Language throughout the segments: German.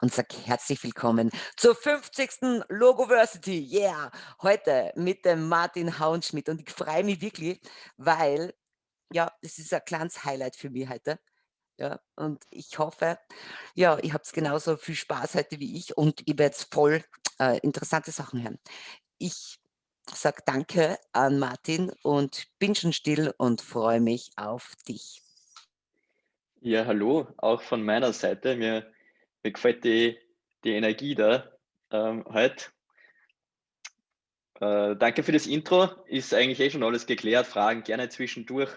und sage herzlich willkommen zur 50. Logoversity. Yeah! Heute mit dem Martin Hauenschmidt und ich freue mich wirklich, weil ja, das ist ein kleines Highlight für mich heute. Ja, und ich hoffe, ja, ihr habt genauso viel Spaß heute wie ich und ich werde jetzt voll äh, interessante Sachen hören. Ich sage danke an Martin und bin schon still und freue mich auf dich. Ja, hallo, auch von meiner Seite. Mir, mir gefällt die, die Energie da ähm, heute. Äh, danke für das Intro. Ist eigentlich eh schon alles geklärt. Fragen gerne zwischendurch.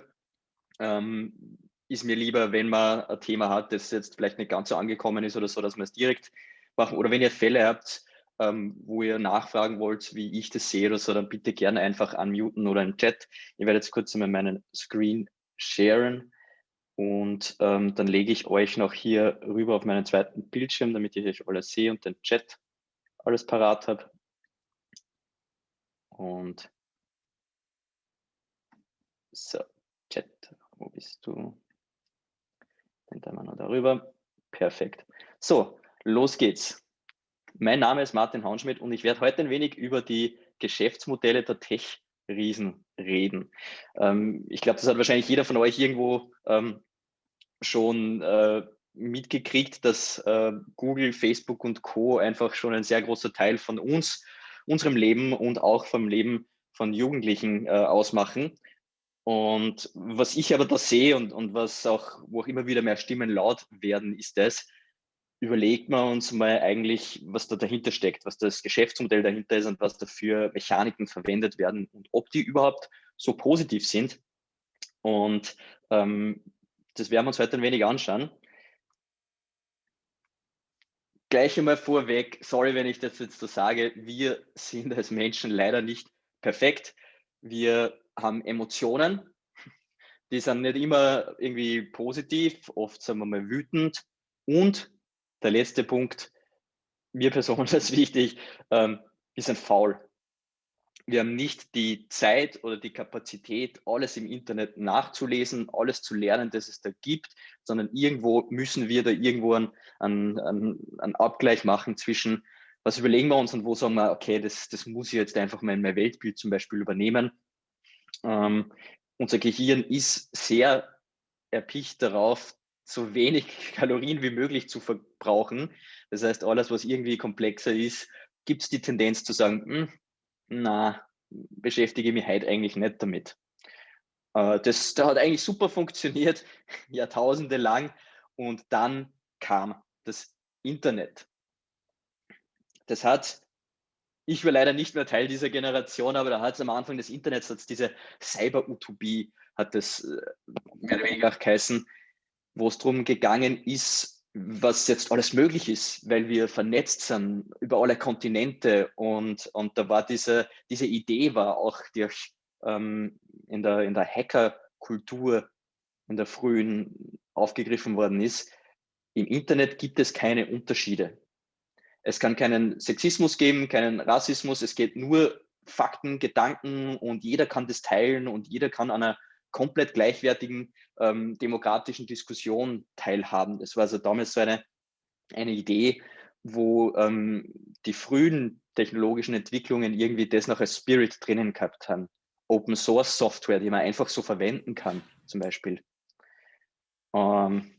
Ähm, ist mir lieber, wenn man ein Thema hat, das jetzt vielleicht nicht ganz so angekommen ist oder so, dass wir es direkt machen. Oder wenn ihr Fälle habt, ähm, wo ihr nachfragen wollt, wie ich das sehe oder so, dann bitte gerne einfach unmuten oder im Chat. Ich werde jetzt kurz einmal meinen Screen sharen. Und ähm, dann lege ich euch noch hier rüber auf meinen zweiten Bildschirm, damit ich euch alles sehe und den Chat alles parat habe. Und so, Chat, wo bist du? Den da wir noch darüber. Perfekt. So, los geht's. Mein Name ist Martin Haunschmidt und ich werde heute ein wenig über die Geschäftsmodelle der Tech Riesen reden. Ähm, ich glaube, das hat wahrscheinlich jeder von euch irgendwo ähm, schon äh, mitgekriegt, dass äh, Google, Facebook und Co. einfach schon ein sehr großer Teil von uns, unserem Leben und auch vom Leben von Jugendlichen äh, ausmachen. Und was ich aber da sehe und, und was auch, wo auch immer wieder mehr Stimmen laut werden, ist das, überlegt man uns mal eigentlich, was da dahinter steckt, was das Geschäftsmodell dahinter ist und was dafür Mechaniken verwendet werden und ob die überhaupt so positiv sind. Und ähm, das werden wir uns heute ein wenig anschauen. Gleich einmal vorweg, sorry, wenn ich das jetzt so sage, wir sind als Menschen leider nicht perfekt. Wir haben Emotionen, die sind nicht immer irgendwie positiv, oft sind wir mal wütend und der letzte Punkt, mir persönlich ist wichtig, ähm, wir sind faul. Wir haben nicht die Zeit oder die Kapazität, alles im Internet nachzulesen, alles zu lernen, das es da gibt, sondern irgendwo müssen wir da irgendwo einen, einen, einen Abgleich machen zwischen, was überlegen wir uns und wo sagen wir, okay, das, das muss ich jetzt einfach mal in mein Weltbild zum Beispiel übernehmen. Ähm, unser Gehirn ist sehr erpicht darauf, so wenig Kalorien wie möglich zu verbrauchen. Das heißt, alles, was irgendwie komplexer ist, gibt es die Tendenz zu sagen, hm, na, beschäftige mich heute eigentlich nicht damit. Äh, das, das hat eigentlich super funktioniert, Jahrtausende lang. Und dann kam das Internet. Das hat, ich war leider nicht mehr Teil dieser Generation, aber da hat es am Anfang des Internets, hat diese Cyber-Utopie, hat das äh, mehr oder weniger auch geheißen, wo es darum gegangen ist, was jetzt alles möglich ist, weil wir vernetzt sind über alle Kontinente und, und da war diese, diese Idee war auch durch, ähm, in der, in der Hacker-Kultur in der frühen aufgegriffen worden ist. Im Internet gibt es keine Unterschiede. Es kann keinen Sexismus geben, keinen Rassismus. Es geht nur Fakten, Gedanken und jeder kann das teilen und jeder kann an einer komplett gleichwertigen ähm, demokratischen Diskussion teilhaben. Das war also damals so eine, eine Idee, wo ähm, die frühen technologischen Entwicklungen irgendwie das noch als Spirit drinnen gehabt haben. Open Source Software, die man einfach so verwenden kann, zum Beispiel. Ähm,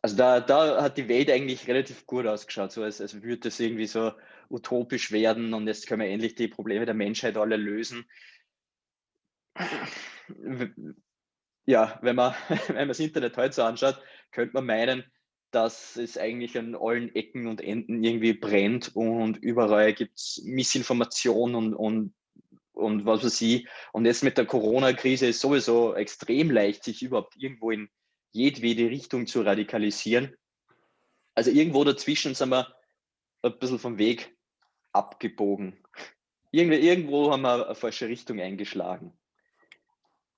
also da, da hat die Welt eigentlich relativ gut ausgeschaut, so als, als würde es irgendwie so utopisch werden und jetzt können wir endlich die Probleme der Menschheit alle lösen ja, wenn man, wenn man das Internet heute so anschaut, könnte man meinen, dass es eigentlich an allen Ecken und Enden irgendwie brennt und überall gibt es Missinformation und, und, und was weiß ich. Und jetzt mit der Corona-Krise ist sowieso extrem leicht, sich überhaupt irgendwo in jedwede Richtung zu radikalisieren. Also irgendwo dazwischen sind wir ein bisschen vom Weg abgebogen. Irgendwo haben wir eine falsche Richtung eingeschlagen.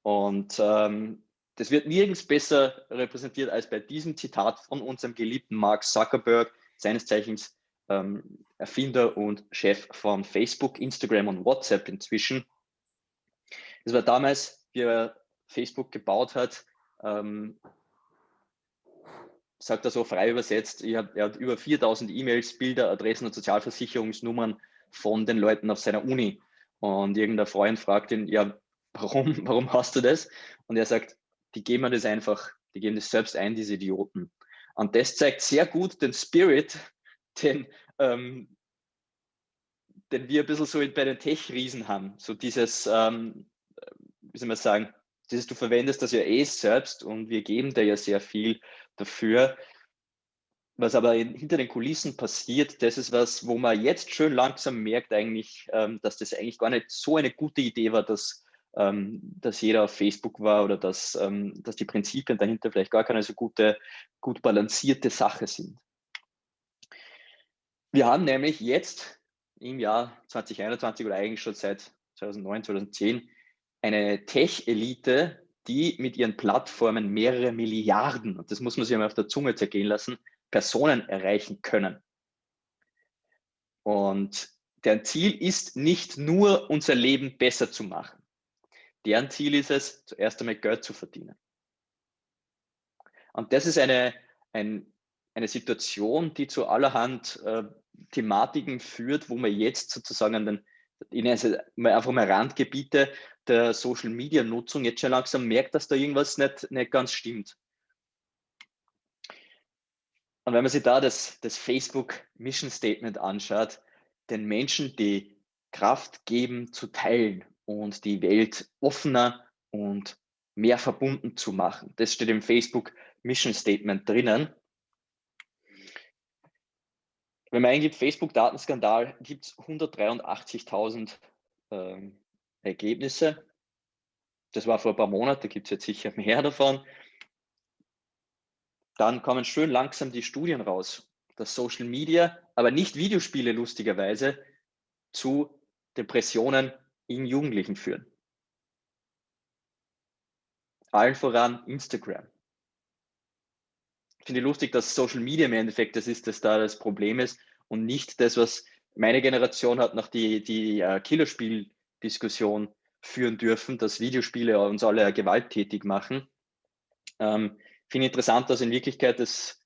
Und ähm, das wird nirgends besser repräsentiert als bei diesem Zitat von unserem geliebten Mark Zuckerberg, seines Zeichens ähm, Erfinder und Chef von Facebook, Instagram und WhatsApp inzwischen. Das war damals, wie er Facebook gebaut hat, ähm, sagt er so frei übersetzt, hab, er hat über 4000 E-Mails, Bilder, Adressen und Sozialversicherungsnummern von den Leuten auf seiner Uni. Und irgendein Freund fragt ihn, ja, warum, warum hast du das? Und er sagt, die geben mir das einfach, die geben das selbst ein, diese Idioten. Und das zeigt sehr gut den Spirit, den, ähm, den wir ein bisschen so bei den Tech-Riesen haben. So dieses, ähm, wie soll man sagen, dieses, du verwendest das ja eh selbst und wir geben dir ja sehr viel dafür. Was aber hinter den Kulissen passiert, das ist was, wo man jetzt schön langsam merkt eigentlich, ähm, dass das eigentlich gar nicht so eine gute Idee war, dass, dass jeder auf Facebook war oder dass, ähm, dass die Prinzipien dahinter vielleicht gar keine so gute, gut balancierte Sache sind. Wir haben nämlich jetzt im Jahr 2021 oder eigentlich schon seit 2009, 2010 eine Tech-Elite, die mit ihren Plattformen mehrere Milliarden, und das muss man sich einmal auf der Zunge zergehen lassen, Personen erreichen können. Und deren Ziel ist nicht nur, unser Leben besser zu machen. Deren Ziel ist es, zuerst einmal Geld zu verdienen. Und das ist eine, ein, eine Situation, die zu allerhand äh, Thematiken führt, wo man jetzt sozusagen an den, in also einfach mal Randgebiete der Social Media Nutzung jetzt schon langsam merkt, dass da irgendwas nicht, nicht ganz stimmt. Und wenn man sich da das, das Facebook Mission Statement anschaut, den Menschen die Kraft geben zu teilen und die Welt offener und mehr verbunden zu machen. Das steht im Facebook Mission Statement drinnen. Wenn man eingibt Facebook-Datenskandal, gibt es 183.000 ähm, Ergebnisse. Das war vor ein paar Monaten, gibt es jetzt sicher mehr davon. Dann kommen schön langsam die Studien raus, dass Social Media, aber nicht Videospiele lustigerweise, zu Depressionen in Jugendlichen führen. Allen voran Instagram. Ich finde lustig, dass Social Media im Endeffekt das ist, das da das Problem ist und nicht das, was meine Generation hat nach die, die uh, Killerspiel-Diskussion führen dürfen, dass Videospiele uns alle gewalttätig machen. Ähm, finde interessant, dass in Wirklichkeit das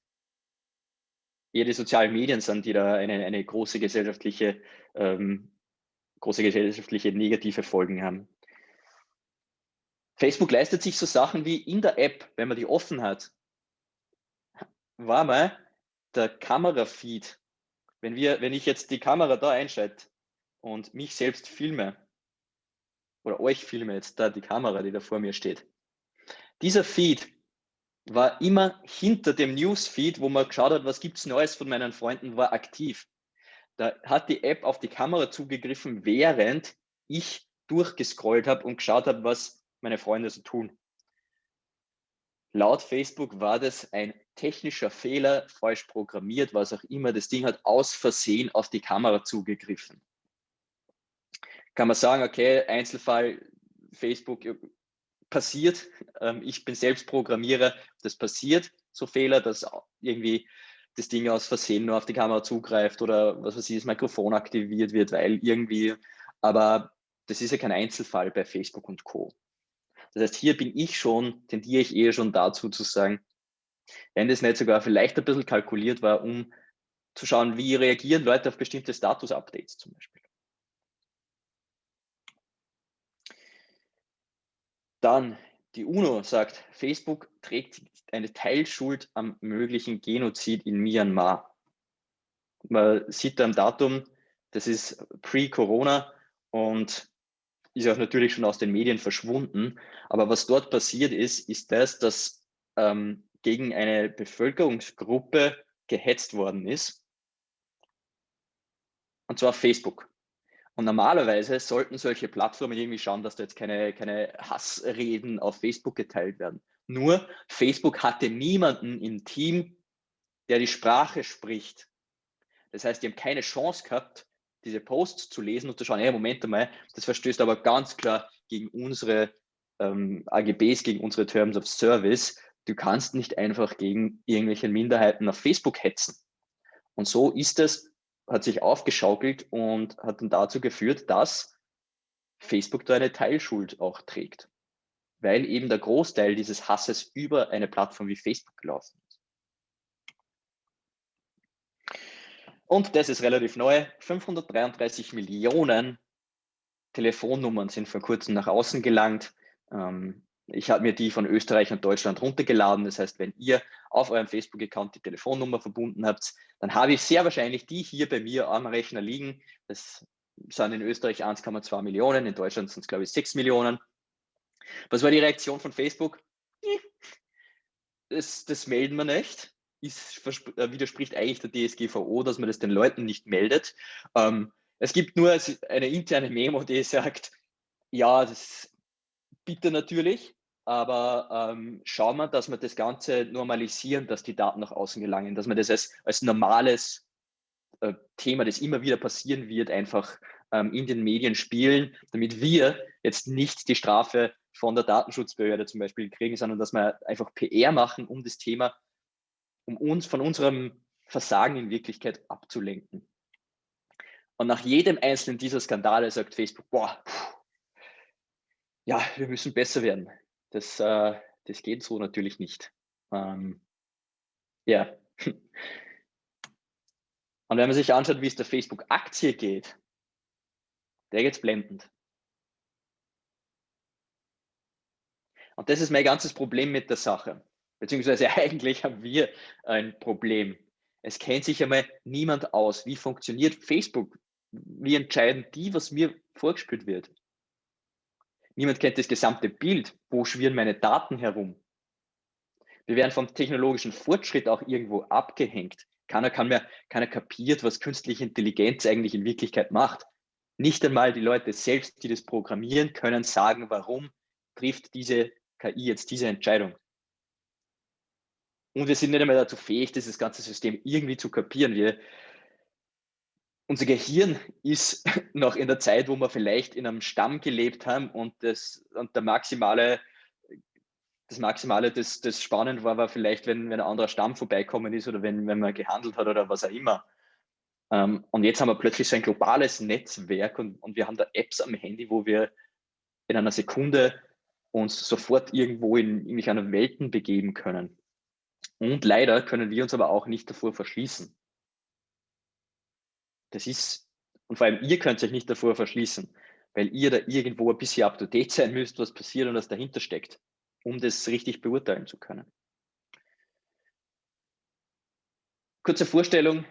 eher die sozialen Medien sind, die da eine, eine große gesellschaftliche, ähm, große gesellschaftliche negative Folgen haben. Facebook leistet sich so Sachen wie in der App, wenn man die offen hat, war mal der Kamerafeed. Wenn, wir, wenn ich jetzt die Kamera da einschalte und mich selbst filme, oder euch filme jetzt da die Kamera, die da vor mir steht, dieser Feed war immer hinter dem Newsfeed, wo man geschaut hat, was gibt es Neues von meinen Freunden, war aktiv. Da hat die App auf die Kamera zugegriffen, während ich durchgescrollt habe und geschaut habe, was meine Freunde so tun. Laut Facebook war das ein technischer Fehler, falsch programmiert, was auch immer. Das Ding hat aus Versehen auf die Kamera zugegriffen. Kann man sagen, okay, Einzelfall, Facebook passiert. Ähm, ich bin selbst Programmierer, das passiert, so Fehler, dass irgendwie das Ding aus Versehen nur auf die Kamera zugreift oder was weiß ich, das Mikrofon aktiviert wird, weil irgendwie, aber das ist ja kein Einzelfall bei Facebook und Co. Das heißt, hier bin ich schon, tendiere ich eher schon dazu zu sagen, wenn das nicht sogar vielleicht ein bisschen kalkuliert war, um zu schauen, wie reagieren Leute auf bestimmte Status-Updates zum Beispiel. Dann die UNO sagt, Facebook trägt eine Teilschuld am möglichen Genozid in Myanmar. Man sieht am Datum, das ist pre-Corona und ist auch natürlich schon aus den Medien verschwunden. Aber was dort passiert ist, ist das, dass ähm, gegen eine Bevölkerungsgruppe gehetzt worden ist. Und zwar Facebook. Und normalerweise sollten solche Plattformen irgendwie schauen, dass da jetzt keine, keine Hassreden auf Facebook geteilt werden. Nur Facebook hatte niemanden im Team, der die Sprache spricht. Das heißt, die haben keine Chance gehabt, diese Posts zu lesen und zu schauen, hey, Moment einmal, das verstößt aber ganz klar gegen unsere ähm, AGBs, gegen unsere Terms of Service. Du kannst nicht einfach gegen irgendwelche Minderheiten auf Facebook hetzen. Und so ist es, hat sich aufgeschaukelt und hat dann dazu geführt, dass Facebook da eine Teilschuld auch trägt, weil eben der Großteil dieses Hasses über eine Plattform wie Facebook gelaufen ist. Und das ist relativ neu, 533 Millionen Telefonnummern sind vor kurzem nach außen gelangt. Ähm, ich habe mir die von Österreich und Deutschland runtergeladen. Das heißt, wenn ihr auf eurem Facebook-Account die Telefonnummer verbunden habt, dann habe ich sehr wahrscheinlich die hier bei mir am Rechner liegen. Das sind in Österreich 1,2 Millionen, in Deutschland sind es, glaube ich, 6 Millionen. Was war die Reaktion von Facebook? Das, das melden wir nicht. Ist, äh, widerspricht eigentlich der DSGVO, dass man das den Leuten nicht meldet. Ähm, es gibt nur eine interne Memo, die sagt, ja, das bitte natürlich, aber ähm, schauen wir, dass wir das Ganze normalisieren, dass die Daten nach außen gelangen, dass man das als, als normales äh, Thema, das immer wieder passieren wird, einfach ähm, in den Medien spielen, damit wir jetzt nicht die Strafe von der Datenschutzbehörde zum Beispiel kriegen, sondern dass wir einfach PR machen, um das Thema, um uns von unserem Versagen in Wirklichkeit abzulenken. Und nach jedem einzelnen dieser Skandale sagt Facebook, boah, ja, wir müssen besser werden. Das, äh, das geht so natürlich nicht. Ähm, ja. Und wenn man sich anschaut, wie es der Facebook-Aktie geht, der geht blendend. Und das ist mein ganzes Problem mit der Sache. Beziehungsweise eigentlich haben wir ein Problem. Es kennt sich einmal niemand aus. Wie funktioniert Facebook? Wie entscheiden die, was mir vorgespielt wird? Niemand kennt das gesamte Bild. Wo schwirren meine Daten herum? Wir werden vom technologischen Fortschritt auch irgendwo abgehängt. Keiner kann mehr, keiner kapiert, was künstliche Intelligenz eigentlich in Wirklichkeit macht. Nicht einmal die Leute selbst, die das programmieren, können sagen, warum trifft diese KI jetzt diese Entscheidung. Und wir sind nicht einmal dazu fähig, dieses ganze System irgendwie zu kapieren. Wir, unser Gehirn ist noch in der Zeit, wo wir vielleicht in einem Stamm gelebt haben und, das, und der maximale, das Maximale, das, das spannend war, war vielleicht, wenn, wenn ein anderer Stamm vorbeikommen ist oder wenn, wenn man gehandelt hat oder was auch immer. Ähm, und jetzt haben wir plötzlich so ein globales Netzwerk und, und wir haben da Apps am Handy, wo wir in einer Sekunde uns sofort irgendwo in irgendwelche Welten begeben können. Und leider können wir uns aber auch nicht davor verschließen. Das ist, und vor allem ihr könnt euch nicht davor verschließen, weil ihr da irgendwo ein bisschen up to date sein müsst, was passiert und was dahinter steckt, um das richtig beurteilen zu können. Kurze Vorstellung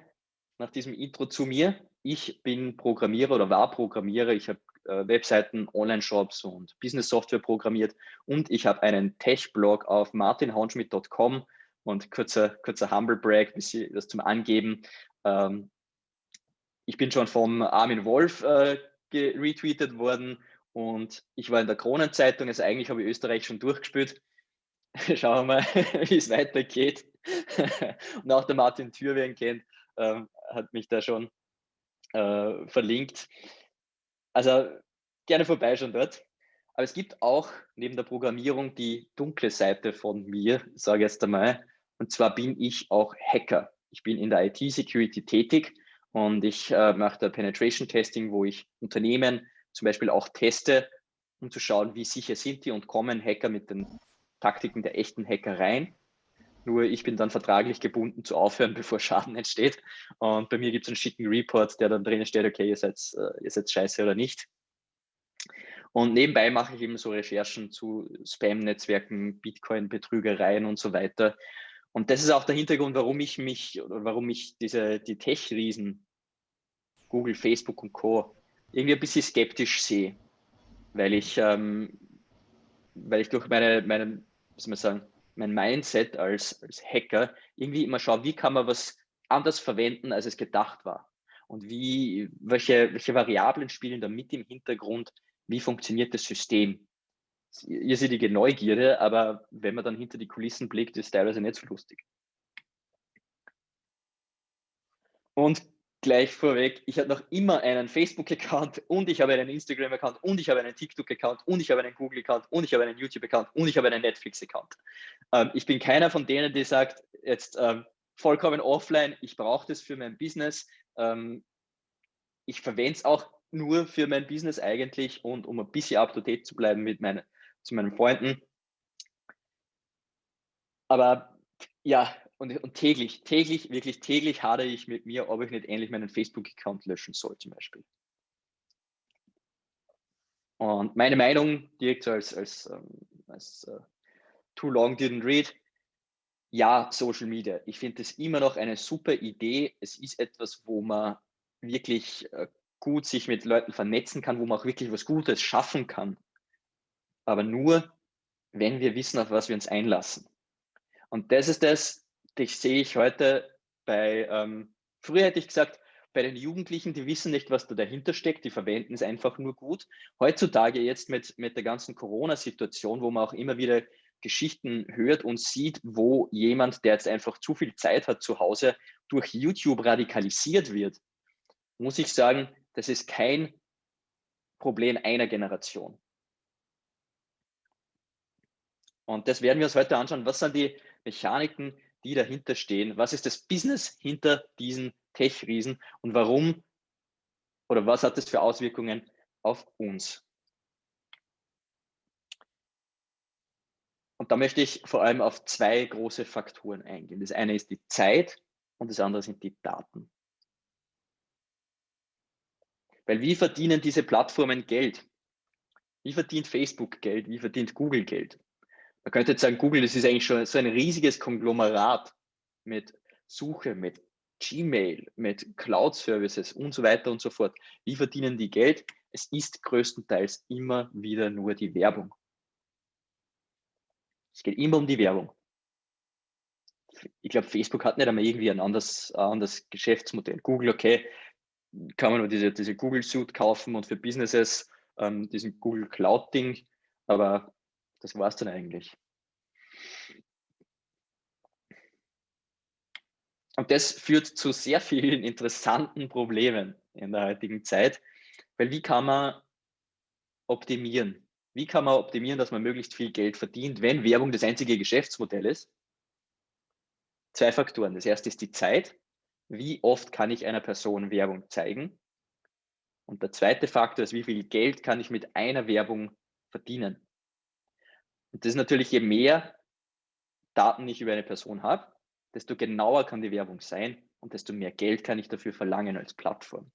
nach diesem Intro zu mir. Ich bin Programmierer oder war Programmierer. Ich habe äh, Webseiten, Online-Shops und Business-Software programmiert und ich habe einen Tech-Blog auf martinhaunschmidt.com und kurzer, kurzer Humble Brag, das zum Angeben. Ähm, ich bin schon vom Armin Wolf äh, retweetet worden und ich war in der Kronenzeitung, also eigentlich habe ich Österreich schon durchgespielt. Schauen wir mal, wie es weitergeht. und auch der Martin Thür, wer ihn kennt, äh, hat mich da schon äh, verlinkt. Also gerne vorbeischauen dort. Aber es gibt auch neben der Programmierung die dunkle Seite von mir, sage ich jetzt einmal. Und zwar bin ich auch Hacker. Ich bin in der IT-Security tätig und ich äh, mache da Penetration Testing, wo ich Unternehmen zum Beispiel auch teste, um zu schauen, wie sicher sind die und kommen Hacker mit den Taktiken der echten Hacker rein. Nur ich bin dann vertraglich gebunden zu aufhören, bevor Schaden entsteht. Und bei mir gibt es einen schicken Report, der dann drinnen steht, okay, ihr seid, äh, ihr seid scheiße oder nicht. Und nebenbei mache ich eben so Recherchen zu Spam-Netzwerken, Bitcoin-Betrügereien und so weiter. Und das ist auch der Hintergrund, warum ich mich oder warum ich diese, die Tech-Riesen, Google, Facebook und Co. irgendwie ein bisschen skeptisch sehe. Weil ich, ähm, weil ich durch meine, meine, was soll man sagen, mein Mindset als, als Hacker irgendwie immer schaue, wie kann man was anders verwenden, als es gedacht war. Und wie, welche, welche Variablen spielen da mit im Hintergrund, wie funktioniert das System. Irrsinnige Neugierde, aber wenn man dann hinter die Kulissen blickt, ist es teilweise nicht so lustig. Und gleich vorweg, ich habe noch immer einen Facebook-Account und ich habe einen Instagram-Account und ich habe einen TikTok-Account und ich habe einen Google-Account und ich habe einen YouTube-Account und ich habe einen Netflix-Account. Ähm, ich bin keiner von denen, die sagt, jetzt ähm, vollkommen offline, ich brauche das für mein Business. Ähm, ich verwende es auch nur für mein Business eigentlich und um ein bisschen up-to-date zu bleiben mit meinen, zu meinen Freunden. Aber ja, und, und täglich, täglich, wirklich täglich hadere ich mit mir, ob ich nicht endlich meinen Facebook-Account löschen soll, zum Beispiel. Und meine Meinung, direkt so als, als, ähm, als uh, Too Long Didn't Read, ja, Social Media. Ich finde es immer noch eine super Idee. Es ist etwas, wo man wirklich uh, gut sich mit Leuten vernetzen kann, wo man auch wirklich was Gutes schaffen kann. Aber nur, wenn wir wissen, auf was wir uns einlassen. Und das ist das, das sehe ich heute bei, ähm, früher hätte ich gesagt, bei den Jugendlichen, die wissen nicht, was da dahinter steckt, die verwenden es einfach nur gut. Heutzutage jetzt mit, mit der ganzen Corona-Situation, wo man auch immer wieder Geschichten hört und sieht, wo jemand, der jetzt einfach zu viel Zeit hat zu Hause, durch YouTube radikalisiert wird, muss ich sagen, das ist kein Problem einer Generation. Und das werden wir uns heute anschauen. Was sind die Mechaniken, die dahinter stehen? Was ist das Business hinter diesen Tech-Riesen und warum oder was hat das für Auswirkungen auf uns? Und da möchte ich vor allem auf zwei große Faktoren eingehen. Das eine ist die Zeit und das andere sind die Daten. Weil wie verdienen diese Plattformen Geld? Wie verdient Facebook Geld? Wie verdient Google Geld? Man könnte jetzt sagen, Google, das ist eigentlich schon so ein riesiges Konglomerat mit Suche, mit Gmail, mit Cloud-Services und so weiter und so fort. Wie verdienen die Geld? Es ist größtenteils immer wieder nur die Werbung. Es geht immer um die Werbung. Ich glaube, Facebook hat nicht einmal irgendwie ein anderes, anderes Geschäftsmodell. Google, okay, kann man nur diese, diese Google Suite kaufen und für Businesses ähm, diesen Google Cloud Ding, aber das war es dann eigentlich. Und das führt zu sehr vielen interessanten Problemen in der heutigen Zeit, weil wie kann man optimieren? Wie kann man optimieren, dass man möglichst viel Geld verdient, wenn Werbung das einzige Geschäftsmodell ist? Zwei Faktoren. Das erste ist die Zeit. Wie oft kann ich einer Person Werbung zeigen? Und der zweite Faktor ist, wie viel Geld kann ich mit einer Werbung verdienen? Und das ist natürlich, je mehr Daten ich über eine Person habe, desto genauer kann die Werbung sein und desto mehr Geld kann ich dafür verlangen als Plattform.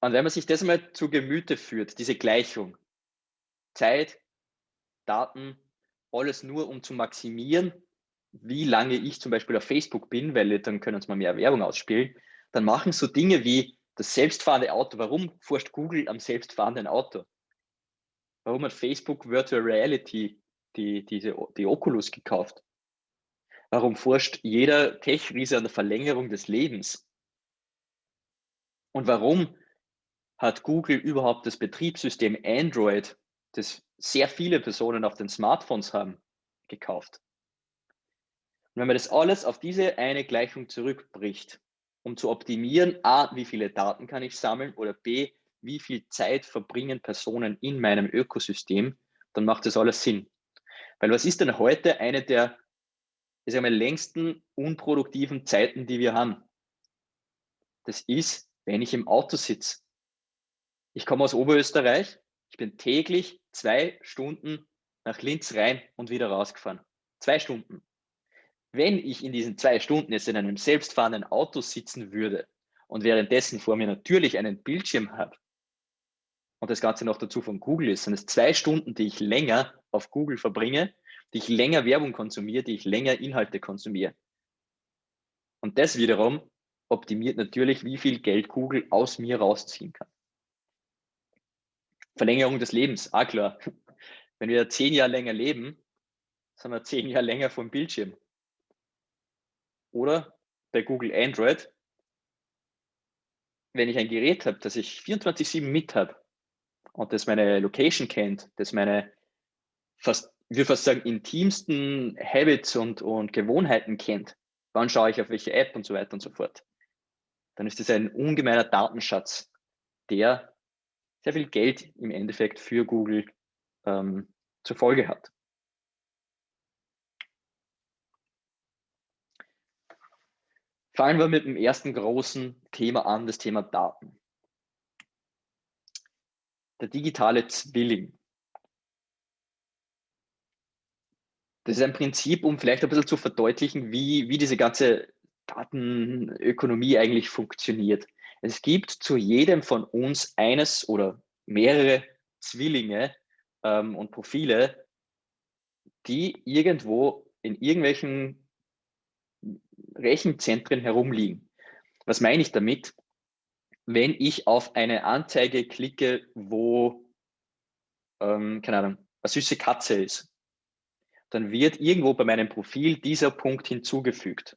Und wenn man sich das mal zu Gemüte führt, diese Gleichung, Zeit, Daten, alles nur um zu maximieren, wie lange ich zum Beispiel auf Facebook bin, weil dann können uns mal mehr Werbung ausspielen, dann machen so Dinge wie das selbstfahrende Auto. Warum forscht Google am selbstfahrenden Auto? Warum hat Facebook Virtual Reality die, diese, die Oculus gekauft? Warum forscht jeder Tech-Riese an der Verlängerung des Lebens? Und warum hat Google überhaupt das Betriebssystem Android, das sehr viele Personen auf den Smartphones haben, gekauft? Und wenn man das alles auf diese eine Gleichung zurückbricht, um zu optimieren, a, wie viele Daten kann ich sammeln oder b, wie viel Zeit verbringen Personen in meinem Ökosystem, dann macht das alles Sinn. Weil was ist denn heute eine der ich mal, längsten unproduktiven Zeiten, die wir haben? Das ist, wenn ich im Auto sitze. Ich komme aus Oberösterreich, ich bin täglich zwei Stunden nach Linz rein und wieder rausgefahren. Zwei Stunden. Wenn ich in diesen zwei Stunden jetzt in einem selbstfahrenden Auto sitzen würde und währenddessen vor mir natürlich einen Bildschirm habe, und das Ganze noch dazu von Google ist, sind es zwei Stunden, die ich länger auf Google verbringe, die ich länger Werbung konsumiere, die ich länger Inhalte konsumiere. Und das wiederum optimiert natürlich, wie viel Geld Google aus mir rausziehen kann. Verlängerung des Lebens, ah klar. Wenn wir zehn Jahre länger leben, sind wir zehn Jahre länger vom Bildschirm. Oder bei Google Android, wenn ich ein Gerät habe, das ich 24-7 mit habe, und das meine Location kennt, das meine fast, würde fast sagen, intimsten Habits und, und Gewohnheiten kennt, wann schaue ich auf welche App und so weiter und so fort, dann ist das ein ungemeiner Datenschatz, der sehr viel Geld im Endeffekt für Google ähm, zur Folge hat. Fangen wir mit dem ersten großen Thema an, das Thema Daten der digitale Zwilling. Das ist ein Prinzip, um vielleicht ein bisschen zu verdeutlichen, wie, wie diese ganze Datenökonomie eigentlich funktioniert. Es gibt zu jedem von uns eines oder mehrere Zwillinge ähm, und Profile, die irgendwo in irgendwelchen Rechenzentren herumliegen. Was meine ich damit? Wenn ich auf eine Anzeige klicke, wo, ähm, keine Ahnung, eine süße Katze ist, dann wird irgendwo bei meinem Profil dieser Punkt hinzugefügt.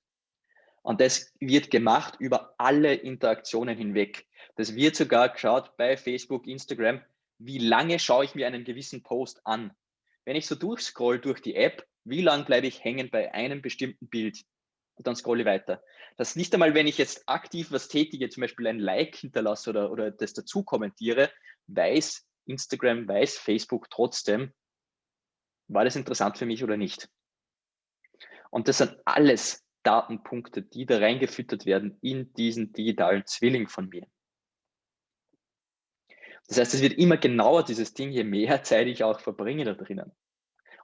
Und das wird gemacht über alle Interaktionen hinweg. Das wird sogar geschaut bei Facebook, Instagram, wie lange schaue ich mir einen gewissen Post an. Wenn ich so durchscroll durch die App, wie lange bleibe ich hängen bei einem bestimmten Bild? Und dann scrolle ich weiter. Das nicht einmal, wenn ich jetzt aktiv was tätige, zum Beispiel ein Like hinterlasse oder, oder das dazu kommentiere, weiß Instagram, weiß Facebook trotzdem, war das interessant für mich oder nicht. Und das sind alles Datenpunkte, die da reingefüttert werden in diesen digitalen Zwilling von mir. Das heißt, es wird immer genauer, dieses Ding, je mehr Zeit ich auch verbringe da drinnen.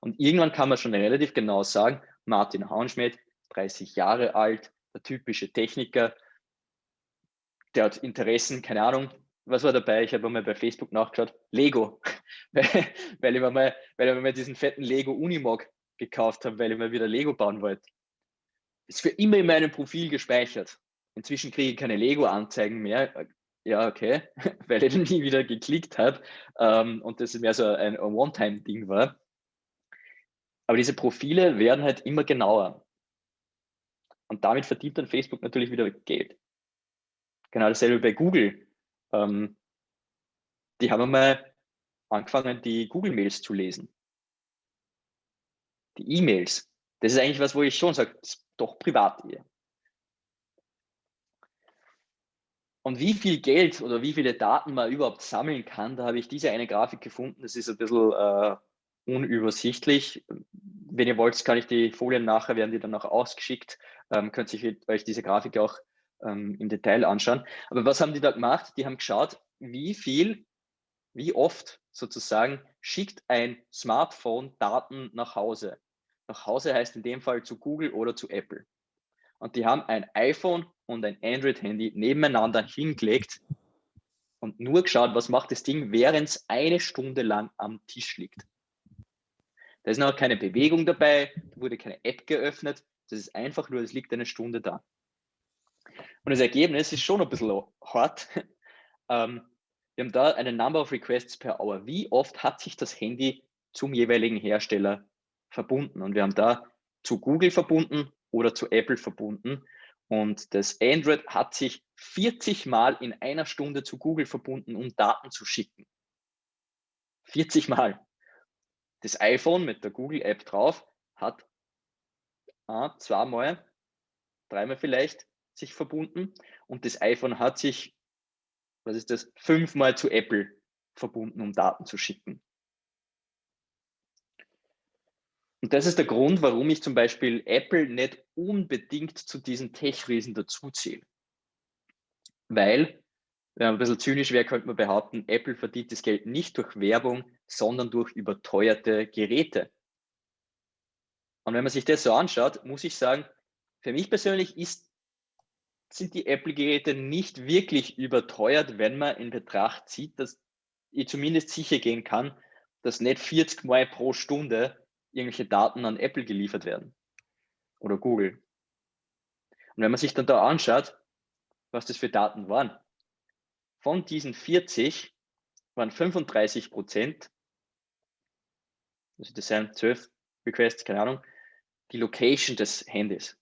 Und irgendwann kann man schon relativ genau sagen, Martin Hauenschmidt, 30 Jahre alt, der typische Techniker, der hat Interessen, keine Ahnung, was war dabei? Ich habe mal bei Facebook nachgeschaut, Lego, weil, ich mir mal, weil ich mal diesen fetten Lego Unimog gekauft habe, weil ich mal wieder Lego bauen wollte ist für immer in meinem Profil gespeichert. Inzwischen kriege ich keine Lego-Anzeigen mehr. Ja, okay, weil ich nie wieder geklickt habe ähm, und das mehr so ein One-Time-Ding war. Aber diese Profile werden halt immer genauer. Und damit verdient dann Facebook natürlich wieder Geld. Genau dasselbe bei Google. Ähm, die haben einmal angefangen, die Google-Mails zu lesen. Die E-Mails. Das ist eigentlich was, wo ich schon sage, doch Privatehe. Und wie viel Geld oder wie viele Daten man überhaupt sammeln kann, da habe ich diese eine Grafik gefunden. Das ist ein bisschen äh, unübersichtlich. Wenn ihr wollt, kann ich die Folien nachher, werden die dann auch ausgeschickt. Ähm, könnt ihr euch diese Grafik auch ähm, im Detail anschauen. Aber was haben die da gemacht? Die haben geschaut, wie viel, wie oft sozusagen schickt ein Smartphone Daten nach Hause. Nach Hause heißt in dem Fall zu Google oder zu Apple. Und die haben ein iPhone und ein Android-Handy nebeneinander hingelegt und nur geschaut, was macht das Ding, während es eine Stunde lang am Tisch liegt. Da ist noch keine Bewegung dabei, da wurde keine App geöffnet, das ist einfach nur, es liegt eine Stunde da. Und das Ergebnis ist schon ein bisschen hart. Ähm, wir haben da eine Number of Requests per Hour. Wie oft hat sich das Handy zum jeweiligen Hersteller verbunden. Und wir haben da zu Google verbunden oder zu Apple verbunden. Und das Android hat sich 40 Mal in einer Stunde zu Google verbunden, um Daten zu schicken. 40 Mal. Das iPhone mit der Google-App drauf hat ah, zweimal, dreimal vielleicht sich verbunden und das iPhone hat sich, was ist das, fünfmal zu Apple verbunden, um Daten zu schicken. Und das ist der Grund, warum ich zum Beispiel Apple nicht unbedingt zu diesen Tech-Riesen dazuziehe. Weil, wenn man ein bisschen zynisch wäre, könnte man behaupten, Apple verdient das Geld nicht durch Werbung, sondern durch überteuerte Geräte. Und wenn man sich das so anschaut, muss ich sagen, für mich persönlich ist, sind die Apple-Geräte nicht wirklich überteuert, wenn man in Betracht zieht, dass ich zumindest sicher gehen kann, dass nicht 40 Mal pro Stunde irgendwelche Daten an Apple geliefert werden oder Google. Und wenn man sich dann da anschaut, was das für Daten waren, von diesen 40 waren 35 Prozent, also das sind 12 Requests, keine Ahnung, die Location des Handys.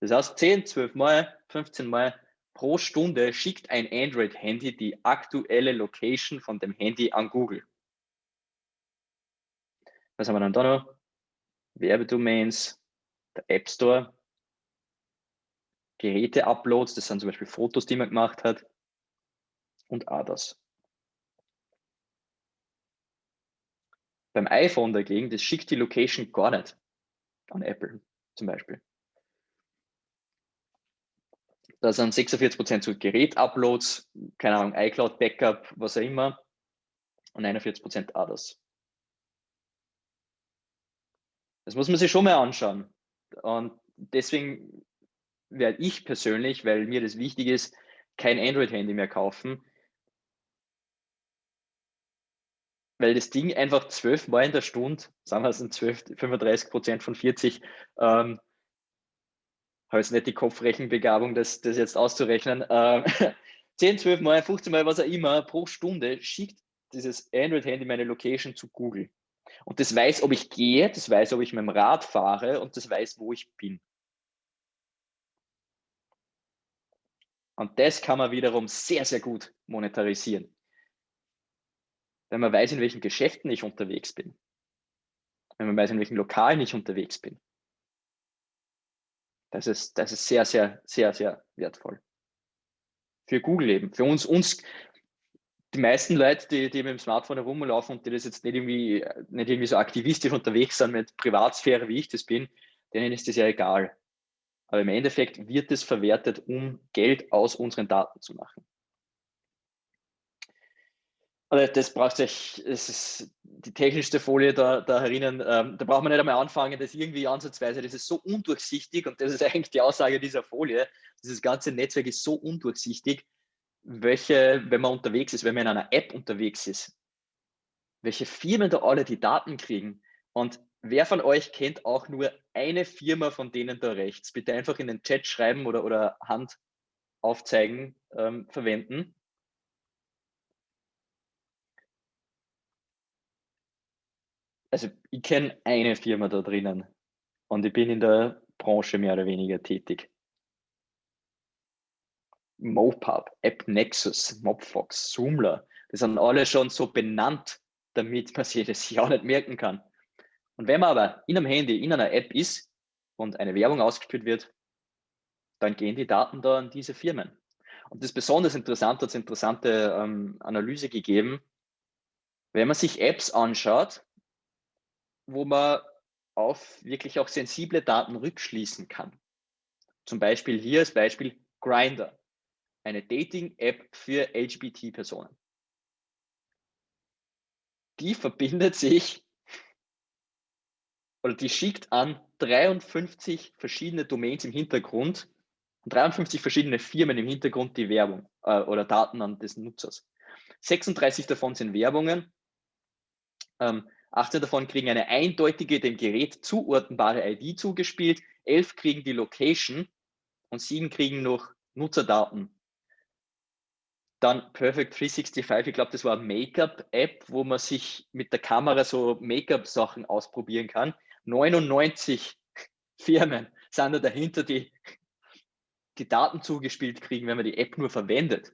Das heißt, 10, 12 Mal, 15 Mal pro Stunde schickt ein Android-Handy die aktuelle Location von dem Handy an Google. Was haben wir dann da noch? Werbedomains, der App Store, Geräte-Uploads, das sind zum Beispiel Fotos, die man gemacht hat und others. Beim iPhone dagegen, das schickt die Location gar nicht an Apple zum Beispiel. Da sind 46% zu Gerät-Uploads, keine Ahnung, iCloud-Backup, was auch immer und 41% others. Das muss man sich schon mal anschauen. Und deswegen werde ich persönlich, weil mir das wichtig ist, kein Android-Handy mehr kaufen, weil das Ding einfach zwölfmal in der Stunde, sagen wir es sind 12, 35 Prozent von 40, ähm, habe jetzt nicht die Kopfrechenbegabung, das, das jetzt auszurechnen, äh, 10, 12 Mal, 15 Mal, was auch immer, pro Stunde schickt dieses Android-Handy meine Location zu Google. Und das weiß, ob ich gehe, das weiß, ob ich mit dem Rad fahre und das weiß, wo ich bin. Und das kann man wiederum sehr, sehr gut monetarisieren. Wenn man weiß, in welchen Geschäften ich unterwegs bin. Wenn man weiß, in welchen Lokalen ich unterwegs bin. Das ist, das ist sehr, sehr, sehr, sehr wertvoll. Für Google eben. Für uns, uns die meisten Leute, die, die mit dem Smartphone herumlaufen und die das jetzt nicht irgendwie, nicht irgendwie so aktivistisch unterwegs sind mit Privatsphäre, wie ich das bin, denen ist das ja egal. Aber im Endeffekt wird es verwertet, um Geld aus unseren Daten zu machen. Also das braucht sich, es ist die technischste Folie da, da herinnen, ähm, da braucht man nicht einmal anfangen, das irgendwie ansatzweise, das ist so undurchsichtig und das ist eigentlich die Aussage dieser Folie, dieses ganze Netzwerk ist so undurchsichtig, welche, wenn man unterwegs ist, wenn man in einer App unterwegs ist, welche Firmen da alle die Daten kriegen. Und wer von euch kennt auch nur eine Firma von denen da rechts? Bitte einfach in den Chat schreiben oder, oder Hand aufzeigen, ähm, verwenden. Also ich kenne eine Firma da drinnen und ich bin in der Branche mehr oder weniger tätig. Mopub, AppNexus, Mobfox, Zoomler, die sind alle schon so benannt, damit man sich das ja nicht merken kann. Und wenn man aber in einem Handy, in einer App ist und eine Werbung ausgespielt wird, dann gehen die Daten da an diese Firmen. Und das ist besonders interessant, hat es interessante ähm, Analyse gegeben, wenn man sich Apps anschaut, wo man auf wirklich auch sensible Daten rückschließen kann. Zum Beispiel hier als Beispiel Grinder eine Dating-App für LGBT-Personen. Die verbindet sich oder die schickt an 53 verschiedene Domains im Hintergrund und 53 verschiedene Firmen im Hintergrund die Werbung äh, oder Daten an des Nutzers. 36 davon sind Werbungen, ähm, 18 davon kriegen eine eindeutige dem Gerät zuordnbare ID zugespielt, 11 kriegen die Location und 7 kriegen noch Nutzerdaten dann Perfect 365, ich glaube, das war eine Make-up-App, wo man sich mit der Kamera so Make-up-Sachen ausprobieren kann. 99 Firmen sind da dahinter, die die Daten zugespielt kriegen, wenn man die App nur verwendet.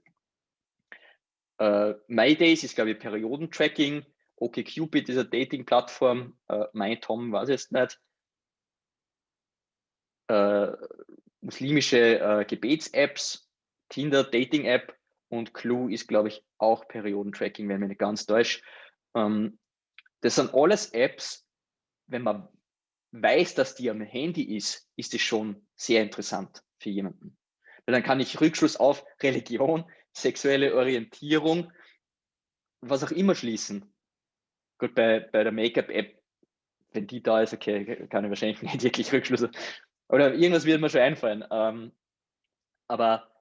Uh, MyDays ist, glaube ich, Periodentracking. OkCupid ist eine Dating-Plattform. Uh, MyTom weiß jetzt nicht. Uh, muslimische uh, Gebets-Apps, Tinder, Dating-App und Clue ist, glaube ich, auch Periodentracking, wenn mich nicht ganz täuscht. Ähm, das sind alles Apps, wenn man weiß, dass die am Handy ist, ist es schon sehr interessant für jemanden. Weil dann kann ich Rückschluss auf Religion, sexuelle Orientierung, was auch immer schließen. Gut, bei, bei der Make-up-App, wenn die da ist, okay, kann ich wahrscheinlich nicht wirklich Rückschlüsse. Oder irgendwas wird mir schon einfallen. Ähm, aber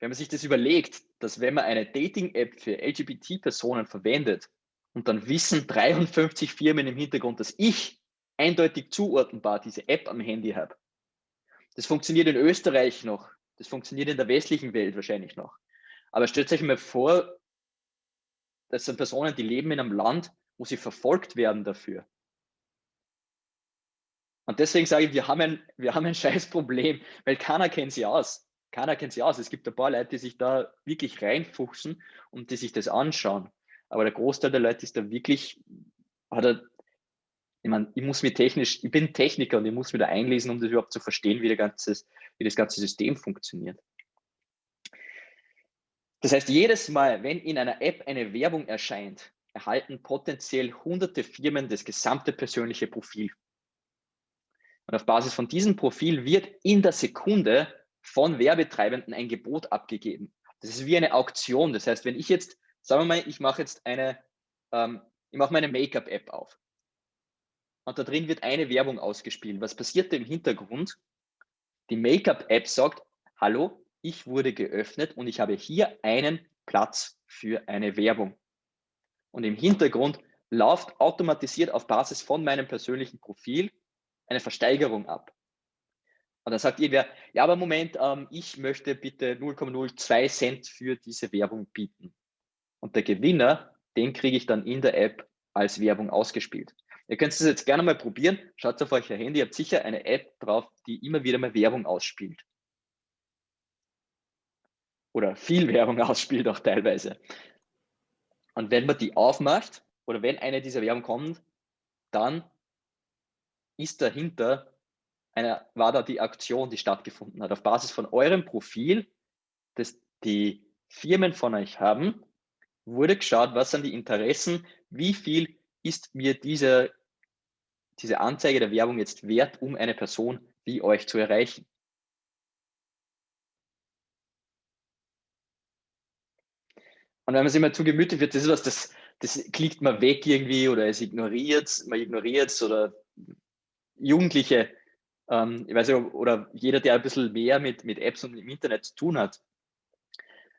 wenn man sich das überlegt, dass wenn man eine Dating-App für LGBT-Personen verwendet und dann wissen 53 Firmen im Hintergrund, dass ich eindeutig zuordnenbar diese App am Handy habe. Das funktioniert in Österreich noch, das funktioniert in der westlichen Welt wahrscheinlich noch. Aber stellt euch mal vor, das sind Personen, die leben in einem Land, wo sie verfolgt werden dafür. Und deswegen sage ich, wir haben ein, wir haben ein scheiß Problem, weil keiner kennt sie aus keiner kennt sich aus. Es gibt ein paar Leute, die sich da wirklich reinfuchsen und die sich das anschauen. Aber der Großteil der Leute ist da wirklich, hat er, ich meine, ich muss mir technisch, ich bin Techniker und ich muss mir da einlesen, um das überhaupt zu verstehen, wie, der ganze, wie das ganze System funktioniert. Das heißt, jedes Mal, wenn in einer App eine Werbung erscheint, erhalten potenziell hunderte Firmen das gesamte persönliche Profil. Und auf Basis von diesem Profil wird in der Sekunde von Werbetreibenden ein Gebot abgegeben. Das ist wie eine Auktion. Das heißt, wenn ich jetzt, sagen wir mal, ich mache jetzt eine, ähm, ich mache meine Make-up-App auf. und da drin wird eine Werbung ausgespielt. Was passiert im Hintergrund? Die Make-up-App sagt, hallo, ich wurde geöffnet und ich habe hier einen Platz für eine Werbung. Und im Hintergrund läuft automatisiert auf Basis von meinem persönlichen Profil eine Versteigerung ab. Und dann sagt irgendwer, ja, aber Moment, ähm, ich möchte bitte 0,02 Cent für diese Werbung bieten. Und der Gewinner, den kriege ich dann in der App als Werbung ausgespielt. Ihr könnt es jetzt gerne mal probieren. Schaut auf euer Handy, ihr habt sicher eine App drauf, die immer wieder mal Werbung ausspielt. Oder viel Werbung ausspielt auch teilweise. Und wenn man die aufmacht oder wenn eine dieser Werbung kommt, dann ist dahinter eine, war da die Aktion, die stattgefunden hat. Auf Basis von eurem Profil, das die Firmen von euch haben, wurde geschaut, was sind die Interessen, wie viel ist mir diese, diese Anzeige der Werbung jetzt wert, um eine Person wie euch zu erreichen. Und wenn man sich mal zu gemütlich wird, das ist was, das, das klickt man weg irgendwie oder es ignoriert, man ignoriert es oder Jugendliche ähm, ich weiß nicht, oder jeder, der ein bisschen mehr mit, mit Apps und im Internet zu tun hat,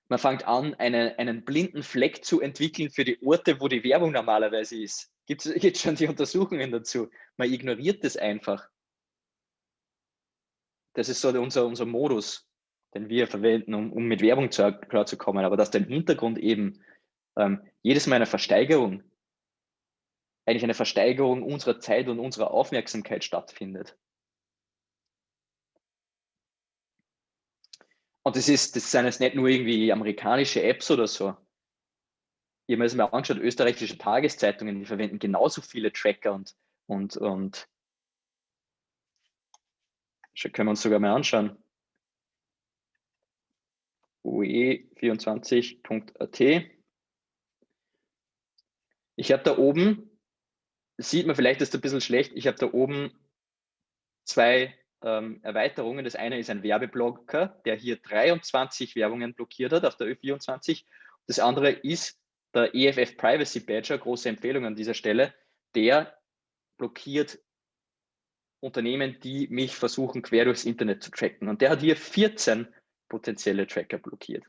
man fängt an, eine, einen blinden Fleck zu entwickeln für die Orte, wo die Werbung normalerweise ist. Gibt es jetzt schon die Untersuchungen dazu? Man ignoriert das einfach. Das ist so unser, unser Modus, den wir verwenden, um, um mit Werbung zu, klarzukommen. Aber dass da im Hintergrund eben ähm, jedes Mal eine Versteigerung, eigentlich eine Versteigerung unserer Zeit und unserer Aufmerksamkeit stattfindet. Und das ist, das sind jetzt nicht nur irgendwie amerikanische Apps oder so. Ich habe mir das mal angeschaut, österreichische Tageszeitungen, die verwenden genauso viele Tracker und, und, und können wir uns sogar mal anschauen. ue24.at. Ich habe da oben, sieht man vielleicht, ist ein bisschen schlecht, ich habe da oben zwei ähm, Erweiterungen. Das eine ist ein Werbeblocker, der hier 23 Werbungen blockiert hat auf der Ö24. Das andere ist der EFF Privacy Badger, große Empfehlung an dieser Stelle, der blockiert Unternehmen, die mich versuchen, quer durchs Internet zu tracken. Und der hat hier 14 potenzielle Tracker blockiert.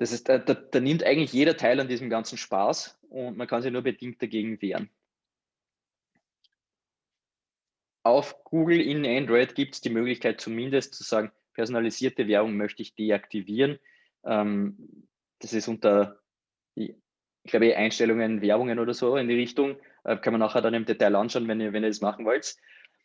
Das ist, da, da, nimmt eigentlich jeder teil an diesem ganzen Spaß und man kann sich nur bedingt dagegen wehren. Auf Google in Android gibt es die Möglichkeit zumindest zu sagen, personalisierte Werbung möchte ich deaktivieren. Ähm, das ist unter, ich glaube, Einstellungen, Werbungen oder so in die Richtung. Äh, kann man nachher dann im Detail anschauen, wenn ihr, wenn ihr das machen wollt.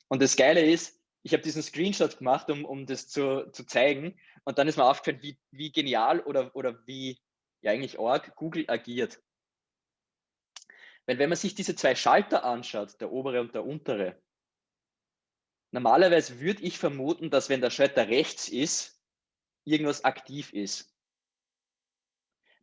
Und das Geile ist, ich habe diesen Screenshot gemacht, um, um das zu, zu zeigen. Und dann ist mir aufgefallen, wie, wie genial oder, oder wie ja eigentlich arg Google agiert. Weil wenn man sich diese zwei Schalter anschaut, der obere und der untere, normalerweise würde ich vermuten, dass wenn der Schalter rechts ist, irgendwas aktiv ist.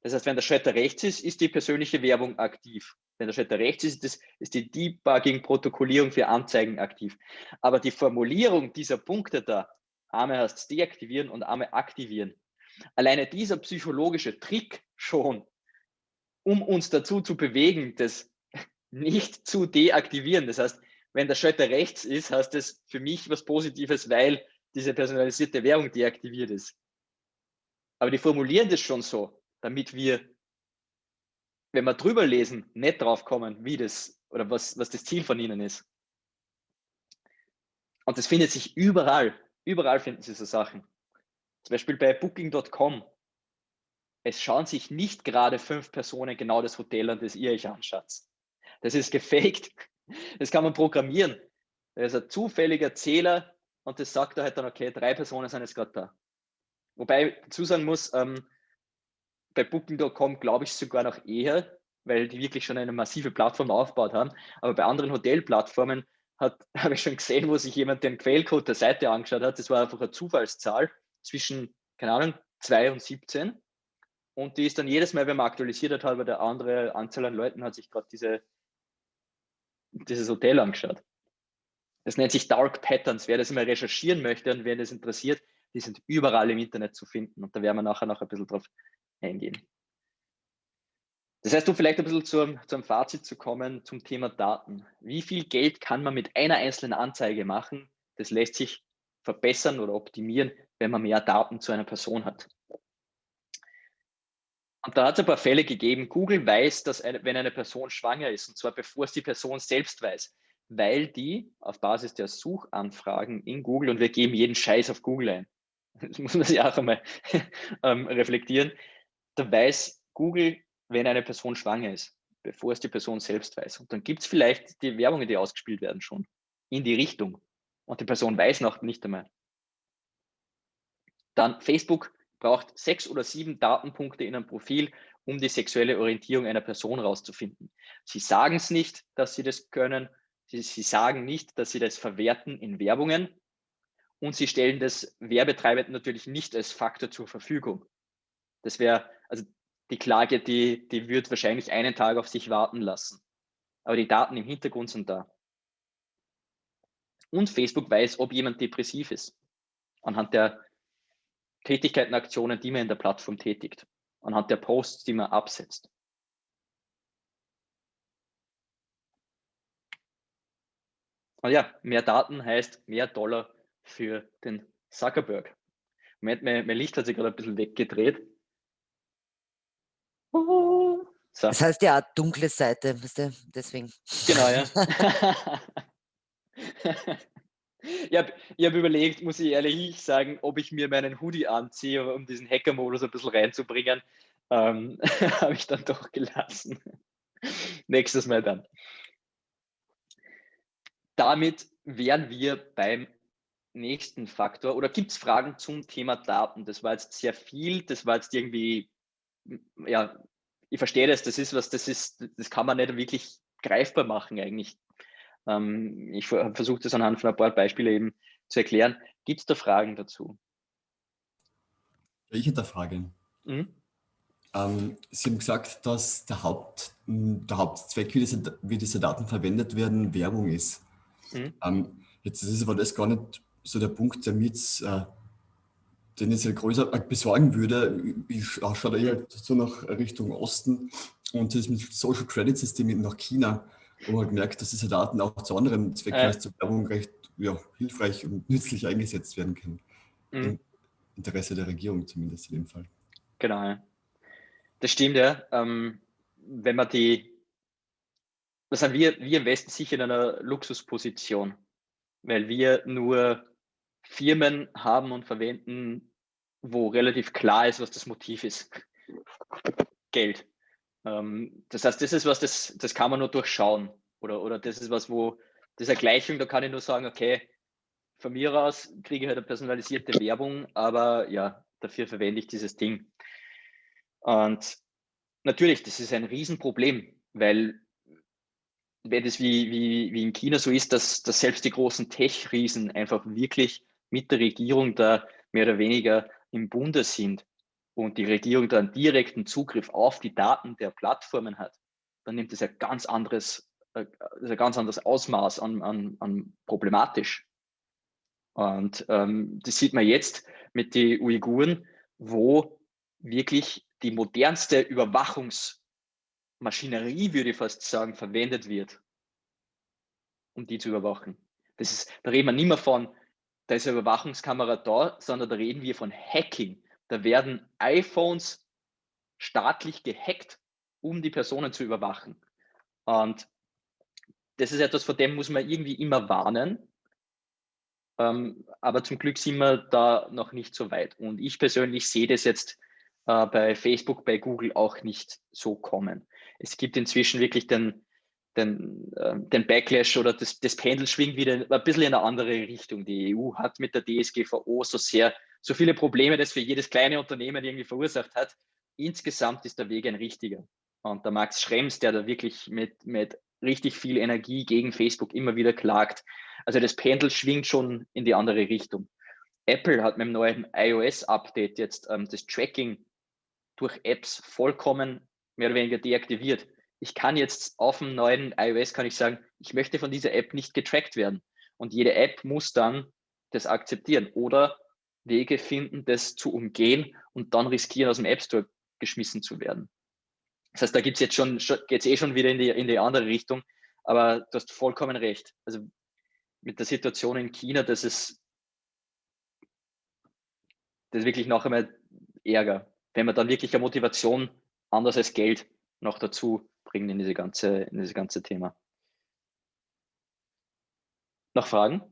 Das heißt, wenn der Schalter rechts ist, ist die persönliche Werbung aktiv. Wenn der Schalter rechts ist, ist, ist die Debugging-Protokollierung für Anzeigen aktiv. Aber die Formulierung dieser Punkte da, einmal heißt deaktivieren und einmal aktivieren. Alleine dieser psychologische Trick schon, um uns dazu zu bewegen, das nicht zu deaktivieren. Das heißt, wenn der Schalter rechts ist, heißt das für mich was Positives, weil diese personalisierte Werbung deaktiviert ist. Aber die formulieren das schon so, damit wir, wenn wir drüber lesen, nicht drauf kommen, wie das oder was, was das Ziel von ihnen ist. Und das findet sich überall. Überall finden Sie so Sachen. Zum Beispiel bei Booking.com. Es schauen sich nicht gerade fünf Personen genau das Hotel an, das ihr euch anschaut. Das ist gefaked. Das kann man programmieren. Da ist ein zufälliger Zähler und das sagt er halt dann, okay, drei Personen sind jetzt gerade da. Wobei ich dazu sagen muss, ähm, bei Booking.com glaube ich sogar noch eher, weil die wirklich schon eine massive Plattform aufgebaut haben. Aber bei anderen Hotelplattformen habe ich schon gesehen, wo sich jemand den Quellcode der Seite angeschaut hat. Das war einfach eine Zufallszahl zwischen, keine Ahnung, 2 und 17. Und die ist dann jedes Mal, wenn man aktualisiert hat, weil der andere Anzahl an Leuten hat sich gerade diese, dieses Hotel angeschaut. Das nennt sich Dark Patterns. Wer das mal recherchieren möchte und wer das interessiert, die sind überall im Internet zu finden und da werden wir nachher noch ein bisschen drauf eingehen. Das heißt, um vielleicht ein bisschen zum, zum Fazit zu kommen zum Thema Daten. Wie viel Geld kann man mit einer einzelnen Anzeige machen? Das lässt sich verbessern oder optimieren, wenn man mehr Daten zu einer Person hat. Und da hat es ein paar Fälle gegeben. Google weiß, dass eine, wenn eine Person schwanger ist, und zwar bevor es die Person selbst weiß, weil die auf Basis der Suchanfragen in Google, und wir geben jeden Scheiß auf Google ein, das muss man sich auch einmal ähm, reflektieren, da weiß Google, wenn eine Person schwanger ist, bevor es die Person selbst weiß. Und dann gibt es vielleicht die Werbungen, die ausgespielt werden schon in die Richtung. Und die Person weiß noch nicht einmal. Dann Facebook braucht sechs oder sieben Datenpunkte in einem Profil, um die sexuelle Orientierung einer Person rauszufinden. Sie sagen es nicht, dass sie das können. Sie, sie sagen nicht, dass sie das verwerten in Werbungen. Und sie stellen das Werbetreibenden natürlich nicht als Faktor zur Verfügung. Das wäre, also die Klage, die, die wird wahrscheinlich einen Tag auf sich warten lassen. Aber die Daten im Hintergrund sind da. Und Facebook weiß, ob jemand depressiv ist. Anhand der Tätigkeiten, Aktionen, die man in der Plattform tätigt. Anhand der Posts, die man absetzt. Und ja, mehr Daten heißt mehr Dollar für den Zuckerberg. Moment, mein, mein Licht hat sich gerade ein bisschen weggedreht. So. Das heißt ja dunkle Seite, deswegen. Genau, ja. ich habe hab überlegt, muss ich ehrlich sagen, ob ich mir meinen Hoodie anziehe, um diesen Hacker-Modus ein bisschen reinzubringen. Ähm, habe ich dann doch gelassen. Nächstes Mal dann. Damit wären wir beim nächsten Faktor. Oder gibt es Fragen zum Thema Daten? Das war jetzt sehr viel, das war jetzt irgendwie ja, ich verstehe das, das ist was, das ist, das kann man nicht wirklich greifbar machen eigentlich. Ähm, ich habe versucht, das anhand von ein paar Beispielen eben zu erklären. Gibt es da Fragen dazu? Ich hätte eine Frage. Mhm. Ähm, Sie haben gesagt, dass der, Haupt, der Hauptzweck, wie diese, wie diese Daten verwendet werden, Werbung ist. Mhm. Ähm, jetzt ist aber das gar nicht so der Punkt, der mir jetzt äh, sehr größer besorgen würde, ich schaue da eher so nach Richtung Osten und das mit Social Credit Systemen nach China, wo man halt merkt, dass diese Daten auch zu anderen Zwecken als zur Werbung recht ja, hilfreich und nützlich eingesetzt werden können. Mhm. Im Interesse der Regierung zumindest in dem Fall. Genau, ja. Das stimmt, ja. Ähm, wenn man die, das sind wir, wir im Westen sicher in einer Luxusposition, weil wir nur Firmen haben und verwenden, wo relativ klar ist, was das Motiv ist. Geld. Ähm, das heißt, das ist was, das, das kann man nur durchschauen. Oder, oder das ist was, wo diese Gleichung, da kann ich nur sagen, okay, von mir aus kriege ich halt eine personalisierte Werbung, aber ja, dafür verwende ich dieses Ding. Und natürlich, das ist ein Riesenproblem, weil wenn es wie, wie, wie in China so ist, dass, dass selbst die großen Tech-Riesen einfach wirklich mit der Regierung da mehr oder weniger im Bunde sind und die Regierung dann direkten Zugriff auf die Daten der Plattformen hat, dann nimmt es ein ganz anderes, äh, ein ganz anderes Ausmaß an, an, an problematisch. Und ähm, das sieht man jetzt mit den Uiguren, wo wirklich die modernste Überwachungsmaschinerie, würde ich fast sagen, verwendet wird, um die zu überwachen. Das ist, da reden wir nicht mehr von, da ist eine Überwachungskamera da, sondern da reden wir von Hacking. Da werden iPhones staatlich gehackt, um die Personen zu überwachen. Und das ist etwas, vor dem muss man irgendwie immer warnen. Ähm, aber zum Glück sind wir da noch nicht so weit. Und ich persönlich sehe das jetzt äh, bei Facebook, bei Google auch nicht so kommen. Es gibt inzwischen wirklich den, den, äh, den Backlash oder das, das Pendel schwingt wieder ein bisschen in eine andere Richtung. Die EU hat mit der DSGVO so sehr, so viele Probleme, das für jedes kleine Unternehmen irgendwie verursacht hat. Insgesamt ist der Weg ein richtiger. Und der Max Schrems, der da wirklich mit, mit richtig viel Energie gegen Facebook immer wieder klagt. Also das Pendel schwingt schon in die andere Richtung. Apple hat mit dem neuen iOS-Update jetzt ähm, das Tracking durch Apps vollkommen mehr oder weniger deaktiviert ich kann jetzt auf dem neuen iOS kann ich sagen, ich möchte von dieser App nicht getrackt werden. Und jede App muss dann das akzeptieren oder Wege finden, das zu umgehen und dann riskieren, aus dem App Store geschmissen zu werden. Das heißt, da gibt es jetzt schon, geht es eh schon wieder in die, in die andere Richtung, aber du hast vollkommen recht. Also mit der Situation in China, das ist, das ist wirklich noch einmal Ärger, wenn man dann wirklich eine Motivation anders als Geld noch dazu bringt in diese ganze, in dieses ganze Thema. Noch Fragen?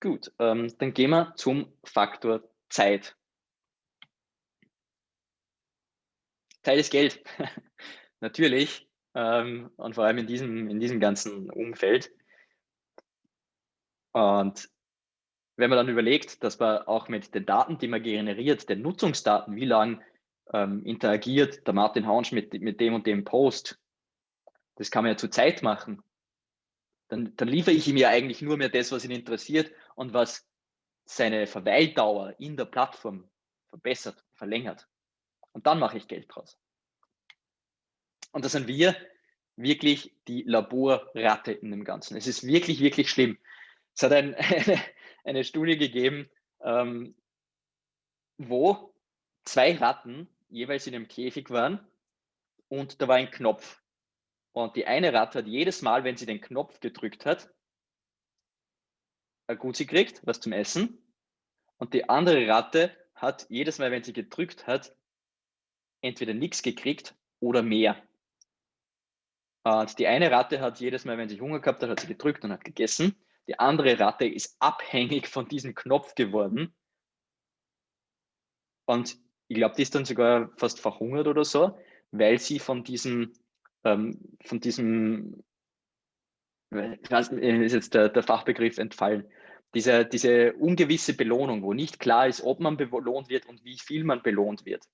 Gut, ähm, dann gehen wir zum Faktor Zeit. Zeit ist Geld, natürlich, ähm, und vor allem in diesem, in diesem ganzen Umfeld. Und wenn man dann überlegt, dass man auch mit den Daten, die man generiert, den Nutzungsdaten, wie lange ähm, interagiert der Martin Haunsch mit, mit dem und dem Post, das kann man ja zu Zeit machen. Dann, dann liefere ich ihm ja eigentlich nur mehr das, was ihn interessiert und was seine Verweildauer in der Plattform verbessert, verlängert. Und dann mache ich Geld draus. Und da sind wir wirklich die Laborratte in dem Ganzen. Es ist wirklich, wirklich schlimm. Es hat ein, eine, eine, Studie gegeben, ähm, wo zwei Ratten jeweils in einem Käfig waren und da war ein Knopf. Und die eine Ratte hat jedes Mal, wenn sie den Knopf gedrückt hat, ein Gutsi gekriegt, was zum Essen. Und die andere Ratte hat jedes Mal, wenn sie gedrückt hat, entweder nichts gekriegt oder mehr. Und die eine Ratte hat jedes Mal, wenn sie Hunger gehabt hat, hat sie gedrückt und hat gegessen. Die andere Ratte ist abhängig von diesem Knopf geworden. Und ich glaube, die ist dann sogar fast verhungert oder so, weil sie von diesem, ähm, von diesem, ist jetzt der, der Fachbegriff entfallen, diese, diese ungewisse Belohnung, wo nicht klar ist, ob man belohnt wird und wie viel man belohnt wird.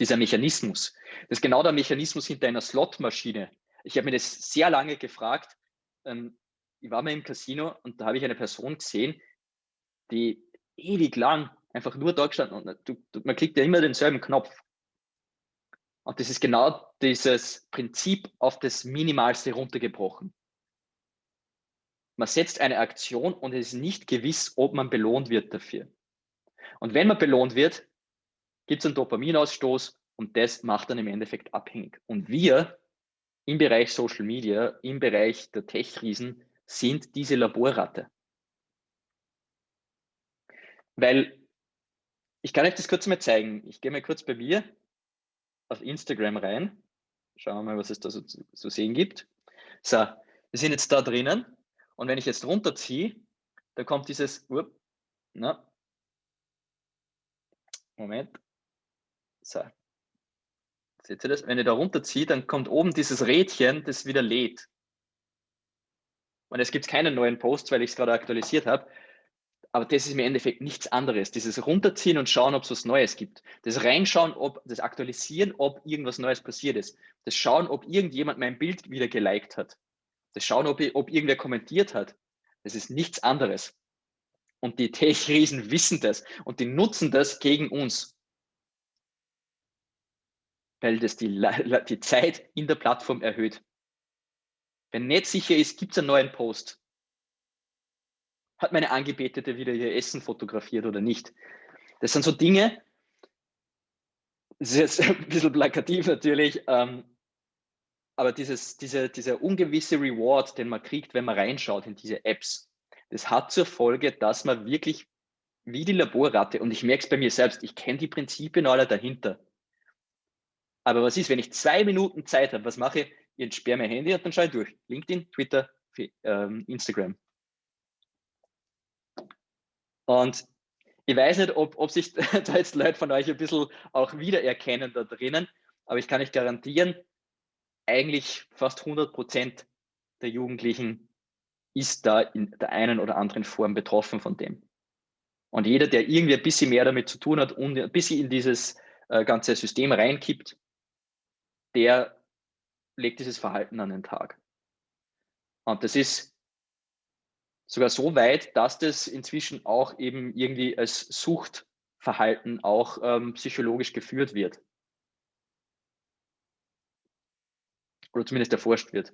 Dieser Mechanismus. Das ist genau der Mechanismus hinter einer Slotmaschine. Ich habe mir das sehr lange gefragt. Ähm, ich war mal im Casino und da habe ich eine Person gesehen, die ewig lang einfach nur da gestanden und du, du, man klickt ja immer denselben Knopf. Und das ist genau dieses Prinzip auf das Minimalste runtergebrochen. Man setzt eine Aktion und es ist nicht gewiss, ob man belohnt wird dafür. Und wenn man belohnt wird, gibt es einen Dopaminausstoß und das macht dann im Endeffekt abhängig. Und wir im Bereich Social Media, im Bereich der Tech-Riesen sind diese Laborratte. Weil ich kann euch das kurz mal zeigen. Ich gehe mal kurz bei mir auf Instagram rein. Schauen wir mal, was es da so zu sehen gibt. So, wir sind jetzt da drinnen. Und wenn ich jetzt runterziehe, da kommt dieses, up, na, Moment. So. Seht ihr das? Wenn ich da runterziehe, dann kommt oben dieses Rädchen, das wieder lädt. Und es gibt keine neuen Posts, weil ich es gerade aktualisiert habe. Aber das ist im Endeffekt nichts anderes. Dieses Runterziehen und schauen, ob es was Neues gibt. Das Reinschauen, ob das Aktualisieren, ob irgendwas Neues passiert ist. Das Schauen, ob irgendjemand mein Bild wieder geliked hat. Das Schauen, ob, ob irgendwer kommentiert hat. Das ist nichts anderes. Und die Tech-Riesen wissen das und die nutzen das gegen uns. Weil das die, die Zeit in der Plattform erhöht. Wenn nicht sicher ist, gibt es einen neuen Post hat meine Angebetete wieder ihr Essen fotografiert oder nicht? Das sind so Dinge, das ist jetzt ein bisschen plakativ natürlich, ähm, aber dieses, diese, dieser ungewisse Reward, den man kriegt, wenn man reinschaut in diese Apps, das hat zur Folge, dass man wirklich wie die Laborratte, und ich merke es bei mir selbst, ich kenne die Prinzipien alle dahinter. Aber was ist, wenn ich zwei Minuten Zeit habe, was mache ich? Ich entsperre mein Handy und dann schaue ich durch. LinkedIn, Twitter, ähm, Instagram. Und ich weiß nicht, ob, ob sich da jetzt Leute von euch ein bisschen auch wiedererkennen da drinnen, aber ich kann euch garantieren, eigentlich fast 100 Prozent der Jugendlichen ist da in der einen oder anderen Form betroffen von dem. Und jeder, der irgendwie ein bisschen mehr damit zu tun hat und ein bisschen in dieses äh, ganze System reinkippt, der legt dieses Verhalten an den Tag. Und das ist sogar so weit, dass das inzwischen auch eben irgendwie als Suchtverhalten auch ähm, psychologisch geführt wird. Oder zumindest erforscht wird.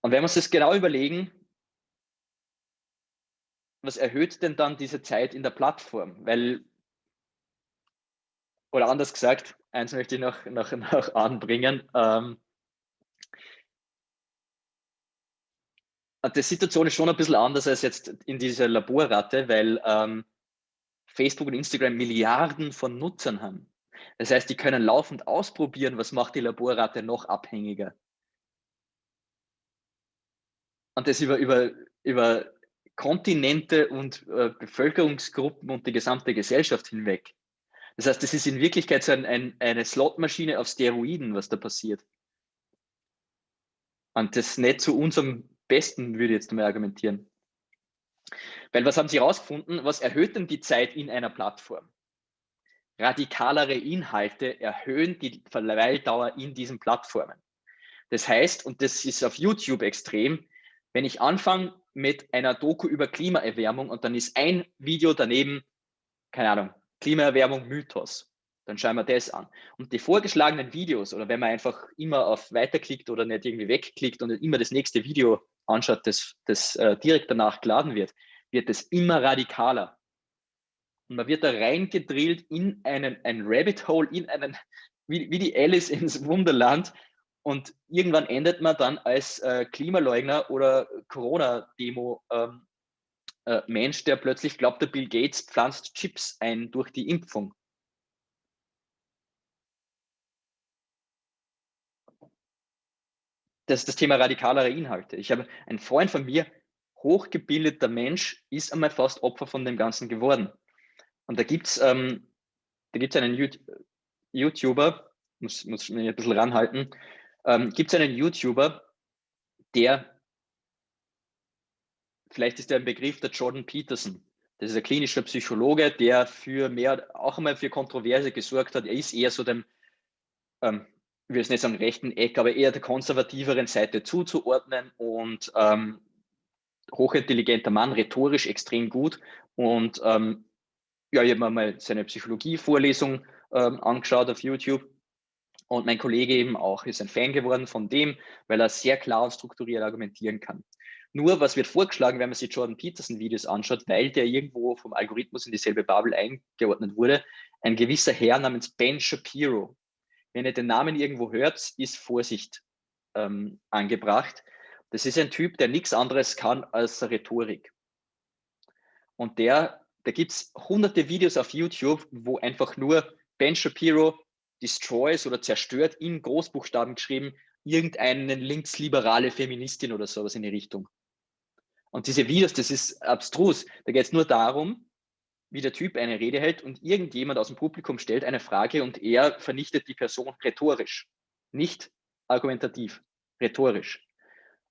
Und wenn wir uns das genau überlegen, was erhöht denn dann diese Zeit in der Plattform? Weil, oder anders gesagt, eins möchte ich noch, noch, noch anbringen. Ähm, die Situation ist schon ein bisschen anders als jetzt in dieser Laborratte, weil ähm, Facebook und Instagram Milliarden von Nutzern haben. Das heißt, die können laufend ausprobieren, was macht die Laborratte noch abhängiger. Und das über, über, über Kontinente und äh, Bevölkerungsgruppen und die gesamte Gesellschaft hinweg. Das heißt, das ist in Wirklichkeit so ein, ein, eine Slotmaschine auf Steroiden, was da passiert. Und das nicht zu unserem Besten, würde ich jetzt mal argumentieren. Weil was haben Sie herausgefunden? Was erhöht denn die Zeit in einer Plattform? Radikalere Inhalte erhöhen die Verweildauer in diesen Plattformen. Das heißt, und das ist auf YouTube extrem, wenn ich anfange mit einer Doku über Klimaerwärmung und dann ist ein Video daneben, keine Ahnung, Klimaerwärmung Mythos, dann schauen wir das an. Und die vorgeschlagenen Videos oder wenn man einfach immer auf Weiterklickt oder nicht irgendwie wegklickt und immer das nächste Video anschaut, das, das äh, direkt danach geladen wird, wird es immer radikaler. Und man wird da reingedrillt in einen ein Rabbit Hole, in einen, wie, wie die Alice ins Wunderland. Und irgendwann endet man dann als äh, Klimaleugner oder Corona-Demo-Mensch, ähm, äh, der plötzlich glaubt, der Bill Gates pflanzt Chips ein durch die Impfung. Das ist das Thema radikalere Inhalte. Ich habe einen Freund von mir, hochgebildeter Mensch, ist einmal fast Opfer von dem Ganzen geworden. Und da gibt es ähm, einen YouTuber, muss, muss mich ein bisschen ranhalten, ähm, gibt es einen YouTuber, der, vielleicht ist der ein Begriff der Jordan Peterson. Das ist ein klinischer Psychologe, der für mehr, auch einmal für Kontroverse gesorgt hat. Er ist eher so dem, ähm, ich will es nicht sagen rechten Eck, aber eher der konservativeren Seite zuzuordnen und ähm, hochintelligenter Mann, rhetorisch extrem gut. Und ähm, ja, ich habe mir mal seine Psychologie-Vorlesung ähm, angeschaut auf YouTube. Und mein Kollege eben auch ist ein Fan geworden von dem, weil er sehr klar und strukturiert argumentieren kann. Nur, was wird vorgeschlagen, wenn man sich Jordan Peterson Videos anschaut, weil der irgendwo vom Algorithmus in dieselbe Bubble eingeordnet wurde, ein gewisser Herr namens Ben Shapiro. Wenn ihr den Namen irgendwo hört, ist Vorsicht ähm, angebracht. Das ist ein Typ, der nichts anderes kann als Rhetorik. Und der, da gibt es hunderte Videos auf YouTube, wo einfach nur Ben Shapiro destroys oder zerstört in Großbuchstaben geschrieben, irgendeine linksliberale Feministin oder sowas in die Richtung. Und diese Videos, das ist abstrus. Da geht es nur darum, wie der Typ eine Rede hält und irgendjemand aus dem Publikum stellt eine Frage und er vernichtet die Person rhetorisch, nicht argumentativ, rhetorisch.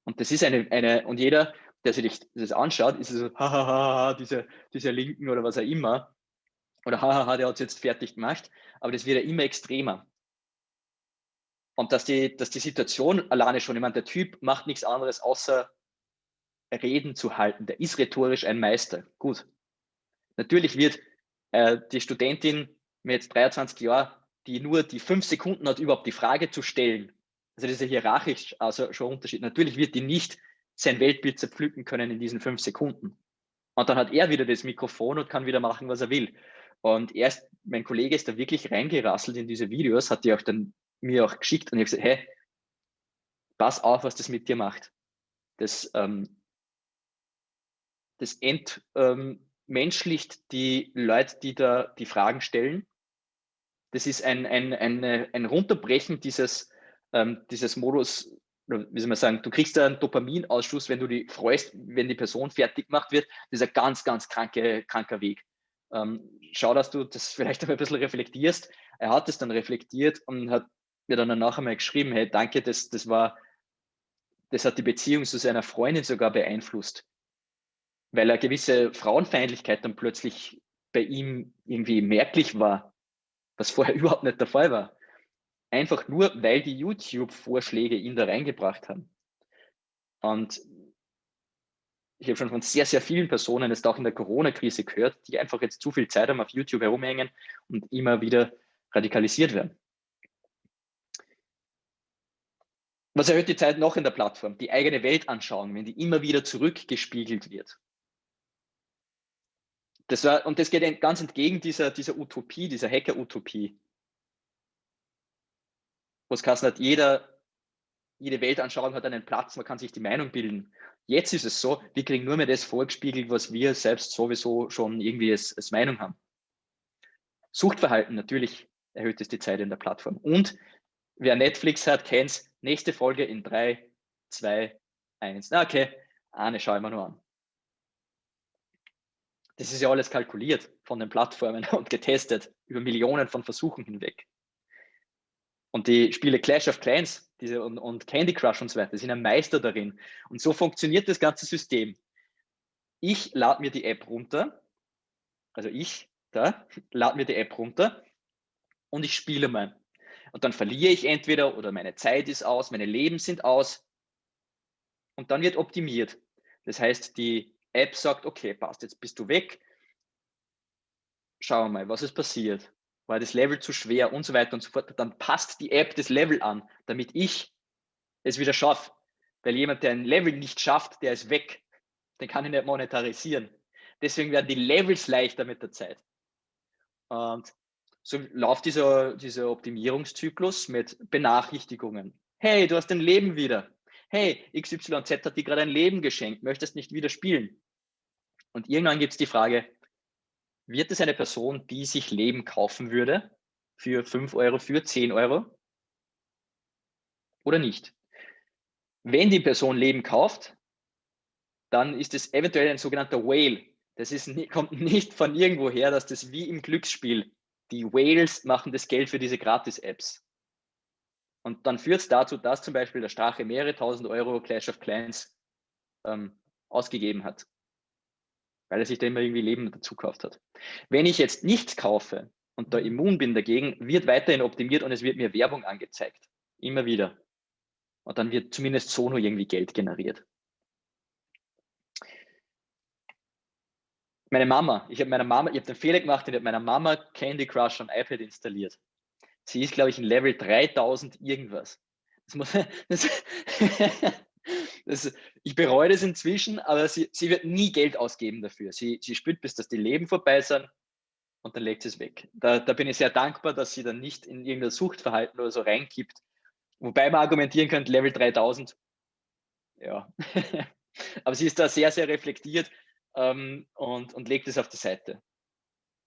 Und das ist eine, eine und jeder, der sich das anschaut, ist so, hahaha, diese, diese Linken oder was auch immer, oder hahaha, der hat es jetzt fertig gemacht, aber das wird ja immer extremer. Und dass die, dass die Situation alleine schon, ich meine, der Typ macht nichts anderes, außer Reden zu halten. Der ist rhetorisch ein Meister. Gut. Natürlich wird äh, die Studentin mit jetzt 23 Jahren, die nur die fünf Sekunden hat, überhaupt die Frage zu stellen, also das ist ja hierarchisch also schon Unterschied. Natürlich wird die nicht sein Weltbild zerpflücken können in diesen fünf Sekunden. Und dann hat er wieder das Mikrofon und kann wieder machen, was er will. Und erst, mein Kollege ist da wirklich reingerasselt in diese Videos, hat die auch dann mir auch geschickt und ich habe gesagt, hey, pass auf, was das mit dir macht. Das, ähm, das entmenschlicht ähm, die Leute, die da die Fragen stellen. Das ist ein, ein, eine, ein Runterbrechen dieses, ähm, dieses Modus, wie soll man sagen, du kriegst einen Dopaminausschuss, wenn du dich freust, wenn die Person fertig gemacht wird. Das ist ein ganz, ganz kranke, kranker Weg. Ähm, schau, dass du das vielleicht ein bisschen reflektierst. Er hat es dann reflektiert und hat mir dann nachher mal geschrieben, hey, danke, das, das war, das hat die Beziehung zu seiner Freundin sogar beeinflusst, weil eine gewisse Frauenfeindlichkeit dann plötzlich bei ihm irgendwie merklich war, was vorher überhaupt nicht der Fall war. Einfach nur, weil die YouTube-Vorschläge ihn da reingebracht haben. Und ich habe schon von sehr, sehr vielen Personen, jetzt auch in der Corona-Krise gehört, die einfach jetzt zu viel Zeit haben, auf YouTube herumhängen und immer wieder radikalisiert werden. Was erhöht die Zeit noch in der Plattform? Die eigene Weltanschauung, wenn die immer wieder zurückgespiegelt wird. Das war, und das geht ganz entgegen dieser, dieser Utopie, dieser Hacker-Utopie. Wo es hat, jeder, jede Weltanschauung hat einen Platz, man kann sich die Meinung bilden. Jetzt ist es so, wir kriegen nur mehr das vorgespiegelt, was wir selbst sowieso schon irgendwie als, als Meinung haben. Suchtverhalten, natürlich erhöht es die Zeit in der Plattform. Und wer Netflix hat, kennt es, nächste Folge in 3, 2, 1. Okay, eine schaue ich mir nur an. Das ist ja alles kalkuliert von den Plattformen und getestet über Millionen von Versuchen hinweg. Und die Spiele Clash of Clans diese, und, und Candy Crush und so weiter sind ein Meister darin. Und so funktioniert das ganze System. Ich lade mir die App runter, also ich, da, lade mir die App runter und ich spiele mal. Und dann verliere ich entweder oder meine Zeit ist aus, meine Leben sind aus. Und dann wird optimiert. Das heißt, die App sagt, okay, passt, jetzt bist du weg. Schauen wir mal, was ist passiert. War das Level zu schwer und so weiter und so fort. Dann passt die App das Level an, damit ich es wieder schaffe. Weil jemand, der ein Level nicht schafft, der ist weg. Den kann ich nicht monetarisieren. Deswegen werden die Levels leichter mit der Zeit. Und so läuft dieser, dieser Optimierungszyklus mit Benachrichtigungen. Hey, du hast dein Leben wieder. Hey, XYZ hat dir gerade ein Leben geschenkt, möchtest nicht wieder spielen. Und irgendwann gibt es die Frage, wird es eine Person, die sich Leben kaufen würde, für 5 Euro, für 10 Euro oder nicht? Wenn die Person Leben kauft, dann ist es eventuell ein sogenannter Whale. Das ist, kommt nicht von irgendwo her, dass das wie im Glücksspiel die Whales machen das Geld für diese Gratis-Apps. Und dann führt es dazu, dass zum Beispiel der Strache mehrere tausend Euro Clash of Clans ähm, ausgegeben hat, weil er sich da immer irgendwie Leben dazu gekauft hat. Wenn ich jetzt nichts kaufe und da immun bin dagegen, wird weiterhin optimiert und es wird mir Werbung angezeigt. Immer wieder. Und dann wird zumindest so nur irgendwie Geld generiert. Meine Mama, ich habe meiner Mama, ich habe den Fehler gemacht, ich habe meiner Mama Candy Crush am iPad installiert. Sie ist, glaube ich, in Level 3000 irgendwas. Das muss, das, das, ich bereue das inzwischen, aber sie, sie wird nie Geld ausgeben dafür. Sie, sie spürt, bis dass die Leben vorbei sind und dann legt sie es weg. Da, da bin ich sehr dankbar, dass sie dann nicht in irgendein Suchtverhalten oder so reinkippt. Wobei man argumentieren könnte, Level 3000, ja. aber sie ist da sehr, sehr reflektiert ähm, und, und legt es auf die Seite.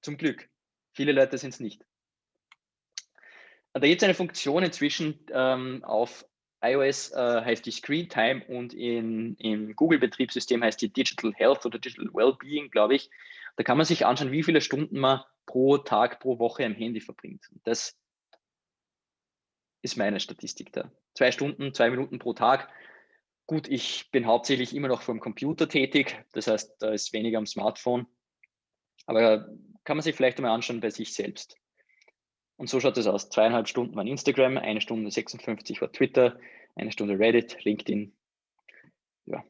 Zum Glück. Viele Leute sind es nicht. Da gibt es eine Funktion inzwischen ähm, auf iOS äh, heißt die Screen Time und in, im Google-Betriebssystem heißt die Digital Health oder Digital Wellbeing, glaube ich. Da kann man sich anschauen, wie viele Stunden man pro Tag, pro Woche am Handy verbringt. Das ist meine Statistik da. Zwei Stunden, zwei Minuten pro Tag Gut, ich bin hauptsächlich immer noch vom Computer tätig, das heißt, da ist weniger am Smartphone. Aber kann man sich vielleicht einmal anschauen bei sich selbst. Und so schaut es aus. Zweieinhalb Stunden war Instagram, eine Stunde 56 war Twitter, eine Stunde Reddit, LinkedIn. Ja.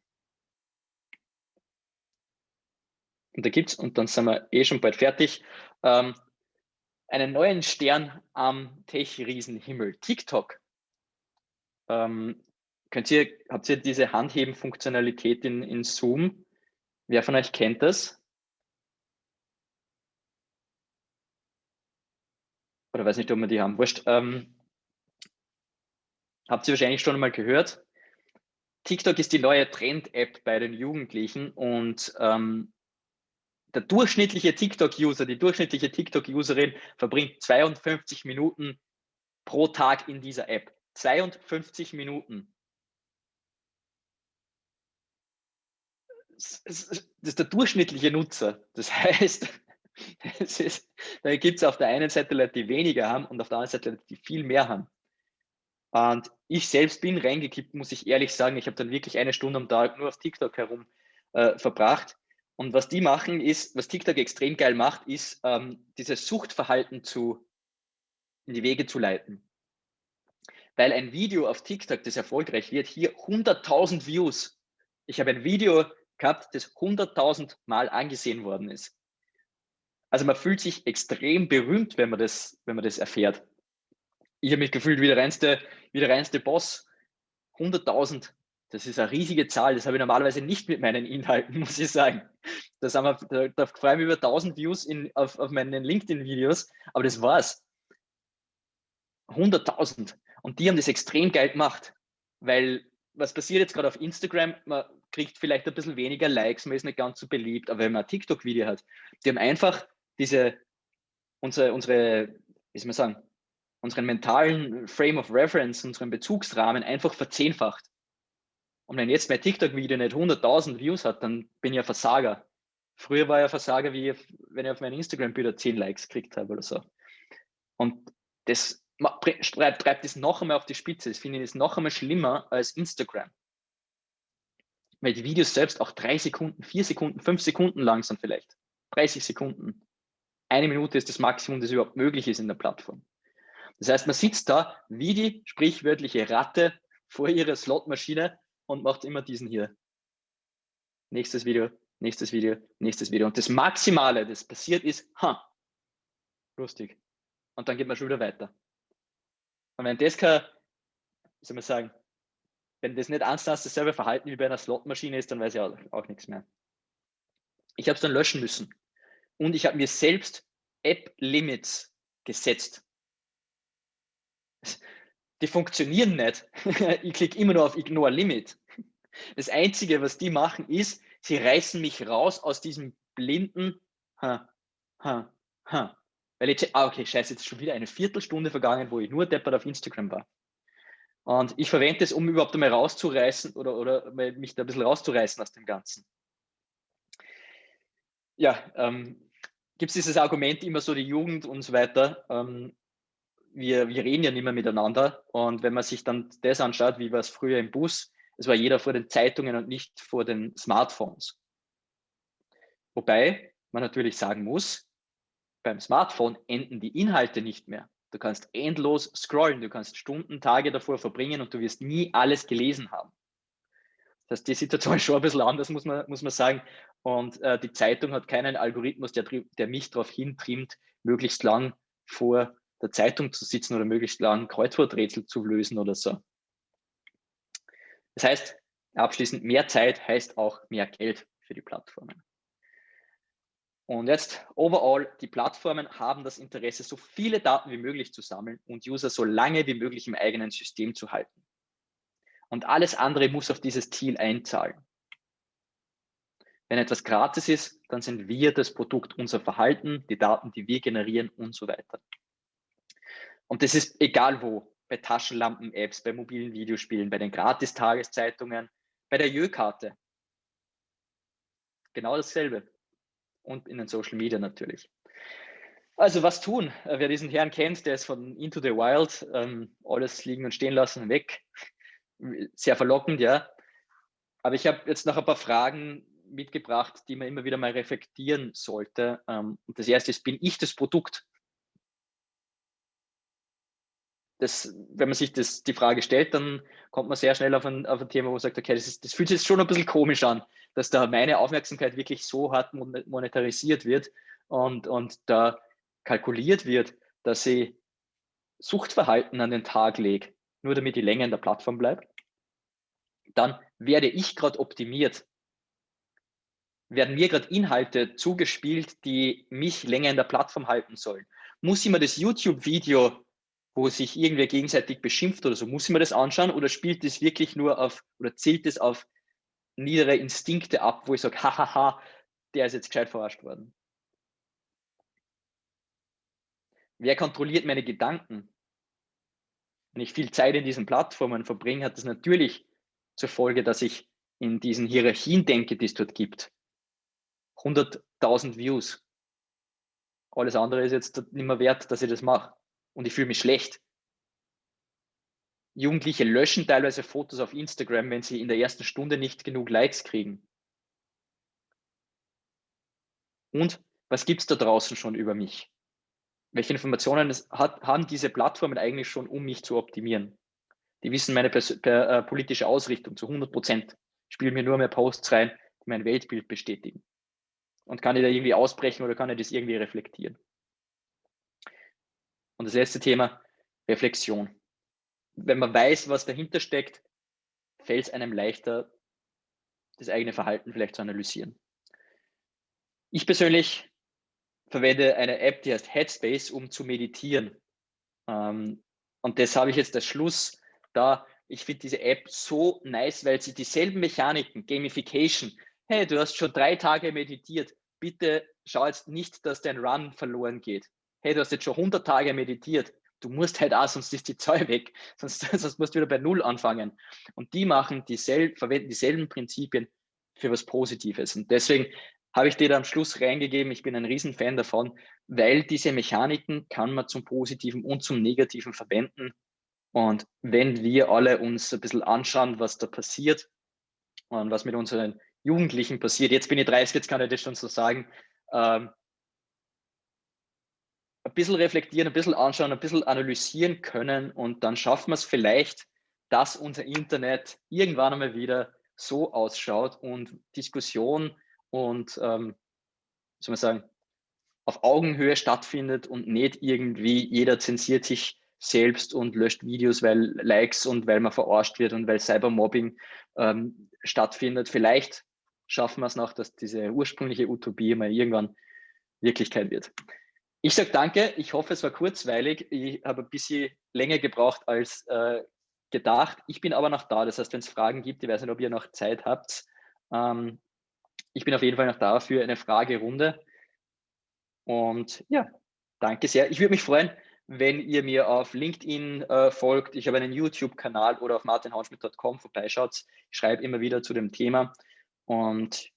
Und da gibt es, und dann sind wir eh schon bald fertig, ähm, einen neuen Stern am Tech-Riesenhimmel, TikTok. Ähm, Könnt ihr, habt ihr diese Handheben-Funktionalität in, in Zoom? Wer von euch kennt das? Oder weiß nicht, ob wir die haben. Wurscht. Ähm, habt ihr wahrscheinlich schon mal gehört. TikTok ist die neue Trend-App bei den Jugendlichen und ähm, der durchschnittliche TikTok-User, die durchschnittliche TikTok-Userin verbringt 52 Minuten pro Tag in dieser App. 52 Minuten. das ist der durchschnittliche Nutzer. Das heißt, ist, da gibt es auf der einen Seite Leute, die weniger haben und auf der anderen Seite Leute, die viel mehr haben. Und ich selbst bin reingekippt, muss ich ehrlich sagen. Ich habe dann wirklich eine Stunde am Tag nur auf TikTok herum äh, verbracht. Und was die machen ist, was TikTok extrem geil macht, ist, ähm, dieses Suchtverhalten zu, in die Wege zu leiten. Weil ein Video auf TikTok, das erfolgreich wird, hier 100.000 Views. Ich habe ein Video gehabt, das 100.000 Mal angesehen worden ist. Also man fühlt sich extrem berühmt, wenn man das, wenn man das erfährt. Ich habe mich gefühlt wie der reinste, wie der reinste Boss. 100.000, das ist eine riesige Zahl, das habe ich normalerweise nicht mit meinen Inhalten, muss ich sagen. Das haben wir, da, freue ich mich über 1000 Views in, auf, auf meinen LinkedIn-Videos, aber das war's. 100.000. Und die haben das extrem geil gemacht, weil was passiert jetzt gerade auf Instagram? Man kriegt vielleicht ein bisschen weniger Likes, man ist nicht ganz so beliebt, aber wenn man ein TikTok-Video hat, die haben einfach diese, unsere, unsere, wie soll man sagen, unseren mentalen Frame of Reference, unseren Bezugsrahmen einfach verzehnfacht. Und wenn jetzt mein TikTok-Video nicht 100.000 Views hat, dann bin ich ein Versager. Früher war ich ein Versager, wie wenn ich auf meine Instagram-Bilder 10 Likes gekriegt habe oder so. Und das treibt, es noch einmal auf die Spitze. Das finde ich noch einmal schlimmer als Instagram. Weil die Videos selbst auch drei Sekunden, vier Sekunden, fünf Sekunden lang sind vielleicht. 30 Sekunden. Eine Minute ist das Maximum, das überhaupt möglich ist in der Plattform. Das heißt, man sitzt da wie die sprichwörtliche Ratte vor ihrer Slotmaschine und macht immer diesen hier. Nächstes Video, nächstes Video, nächstes Video. Und das Maximale, das passiert ist, ha, lustig. Und dann geht man schon wieder weiter. Und wenn das kein, wie soll man sagen, wenn das nicht eins dasselbe Verhalten wie bei einer Slotmaschine ist, dann weiß ich auch, auch nichts mehr. Ich habe es dann löschen müssen. Und ich habe mir selbst App-Limits gesetzt. Die funktionieren nicht. Ich klicke immer nur auf Ignore Limit. Das Einzige, was die machen, ist, sie reißen mich raus aus diesem blinden ha, ha, ha. Weil ich, ah, okay, scheiße, jetzt ist schon wieder eine Viertelstunde vergangen, wo ich nur deppert auf Instagram war. Und ich verwende es, um überhaupt einmal rauszureißen oder, oder mich da ein bisschen rauszureißen aus dem Ganzen. Ja, ähm, gibt es dieses Argument immer so, die Jugend und so weiter. Ähm, wir, wir reden ja nicht mehr miteinander. Und wenn man sich dann das anschaut, wie war es früher im Bus, es war jeder vor den Zeitungen und nicht vor den Smartphones. Wobei man natürlich sagen muss, beim Smartphone enden die Inhalte nicht mehr. Du kannst endlos scrollen, du kannst Stunden, Tage davor verbringen und du wirst nie alles gelesen haben. Das heißt, die Situation ist schon ein bisschen anders, muss man, muss man sagen. Und äh, die Zeitung hat keinen Algorithmus, der, der mich darauf hintrimmt, möglichst lang vor der Zeitung zu sitzen oder möglichst lang Kreuzworträtsel zu lösen oder so. Das heißt, abschließend, mehr Zeit heißt auch mehr Geld für die Plattformen. Und jetzt overall, die Plattformen haben das Interesse, so viele Daten wie möglich zu sammeln und User so lange wie möglich im eigenen System zu halten. Und alles andere muss auf dieses Ziel einzahlen. Wenn etwas gratis ist, dann sind wir das Produkt, unser Verhalten, die Daten, die wir generieren und so weiter. Und das ist egal wo, bei Taschenlampen-Apps, bei mobilen Videospielen, bei den Gratis-Tageszeitungen, bei der Jö-Karte. Genau dasselbe und in den Social Media natürlich. Also was tun? Äh, wer diesen Herrn kennt, der ist von Into the Wild, ähm, alles liegen und stehen lassen, weg. Sehr verlockend, ja. Aber ich habe jetzt noch ein paar Fragen mitgebracht, die man immer wieder mal reflektieren sollte. Ähm, und das erste ist, bin ich das Produkt? Das, wenn man sich das, die Frage stellt, dann kommt man sehr schnell auf ein, auf ein Thema, wo man sagt, okay, das, ist, das fühlt sich schon ein bisschen komisch an dass da meine Aufmerksamkeit wirklich so hart monetarisiert wird und, und da kalkuliert wird, dass ich Suchtverhalten an den Tag lege, nur damit ich länger in der Plattform bleibe, dann werde ich gerade optimiert. Werden mir gerade Inhalte zugespielt, die mich länger in der Plattform halten sollen. Muss ich mir das YouTube-Video, wo sich irgendwer gegenseitig beschimpft oder so, muss ich mir das anschauen oder spielt das wirklich nur auf oder zielt es auf niedere Instinkte ab, wo ich sage, hahaha, der ist jetzt gescheit verarscht worden. Wer kontrolliert meine Gedanken? Wenn ich viel Zeit in diesen Plattformen verbringe, hat das natürlich zur Folge, dass ich in diesen Hierarchien denke, die es dort gibt. 100.000 Views. Alles andere ist jetzt nicht mehr wert, dass ich das mache. Und ich fühle mich schlecht. Jugendliche löschen teilweise Fotos auf Instagram, wenn sie in der ersten Stunde nicht genug Likes kriegen. Und was gibt es da draußen schon über mich? Welche Informationen hat, haben diese Plattformen eigentlich schon, um mich zu optimieren? Die wissen meine per, per, äh, politische Ausrichtung zu 100 Prozent. Spielen mir nur mehr Posts rein, die mein Weltbild bestätigen. Und kann ich da irgendwie ausbrechen oder kann ich das irgendwie reflektieren? Und das letzte Thema, Reflexion wenn man weiß, was dahinter steckt, fällt es einem leichter, das eigene Verhalten vielleicht zu analysieren. Ich persönlich verwende eine App, die heißt Headspace, um zu meditieren. Ähm, und das habe ich jetzt als Schluss da. Ich finde diese App so nice, weil sie dieselben Mechaniken, Gamification, hey, du hast schon drei Tage meditiert, bitte schau jetzt nicht, dass dein Run verloren geht. Hey, du hast jetzt schon 100 Tage meditiert, du musst halt auch, sonst ist die Zahl weg, sonst, sonst musst du wieder bei Null anfangen. Und die machen dieselben, verwenden dieselben Prinzipien für was Positives. Und deswegen habe ich dir da am Schluss reingegeben, ich bin ein Riesenfan davon, weil diese Mechaniken kann man zum Positiven und zum Negativen verwenden. Und wenn wir alle uns ein bisschen anschauen, was da passiert und was mit unseren Jugendlichen passiert, jetzt bin ich 30, jetzt kann ich das schon so sagen, ähm, ein bisschen reflektieren, ein bisschen anschauen, ein bisschen analysieren können und dann schaffen wir es vielleicht, dass unser Internet irgendwann einmal wieder so ausschaut und Diskussion und, ähm, soll man sagen, auf Augenhöhe stattfindet und nicht irgendwie jeder zensiert sich selbst und löscht Videos, weil Likes und weil man verarscht wird und weil Cybermobbing ähm, stattfindet. Vielleicht schaffen wir es noch, dass diese ursprüngliche Utopie mal irgendwann Wirklichkeit wird. Ich sage danke, ich hoffe, es war kurzweilig. Ich habe ein bisschen länger gebraucht als äh, gedacht. Ich bin aber noch da, das heißt, wenn es Fragen gibt, ich weiß nicht, ob ihr noch Zeit habt, ähm, ich bin auf jeden Fall noch da für eine Fragerunde. Und ja, danke sehr. Ich würde mich freuen, wenn ihr mir auf LinkedIn äh, folgt. Ich habe einen YouTube-Kanal oder auf martinhaunschmidt.com vorbeischaut. Ich schreibe immer wieder zu dem Thema. Und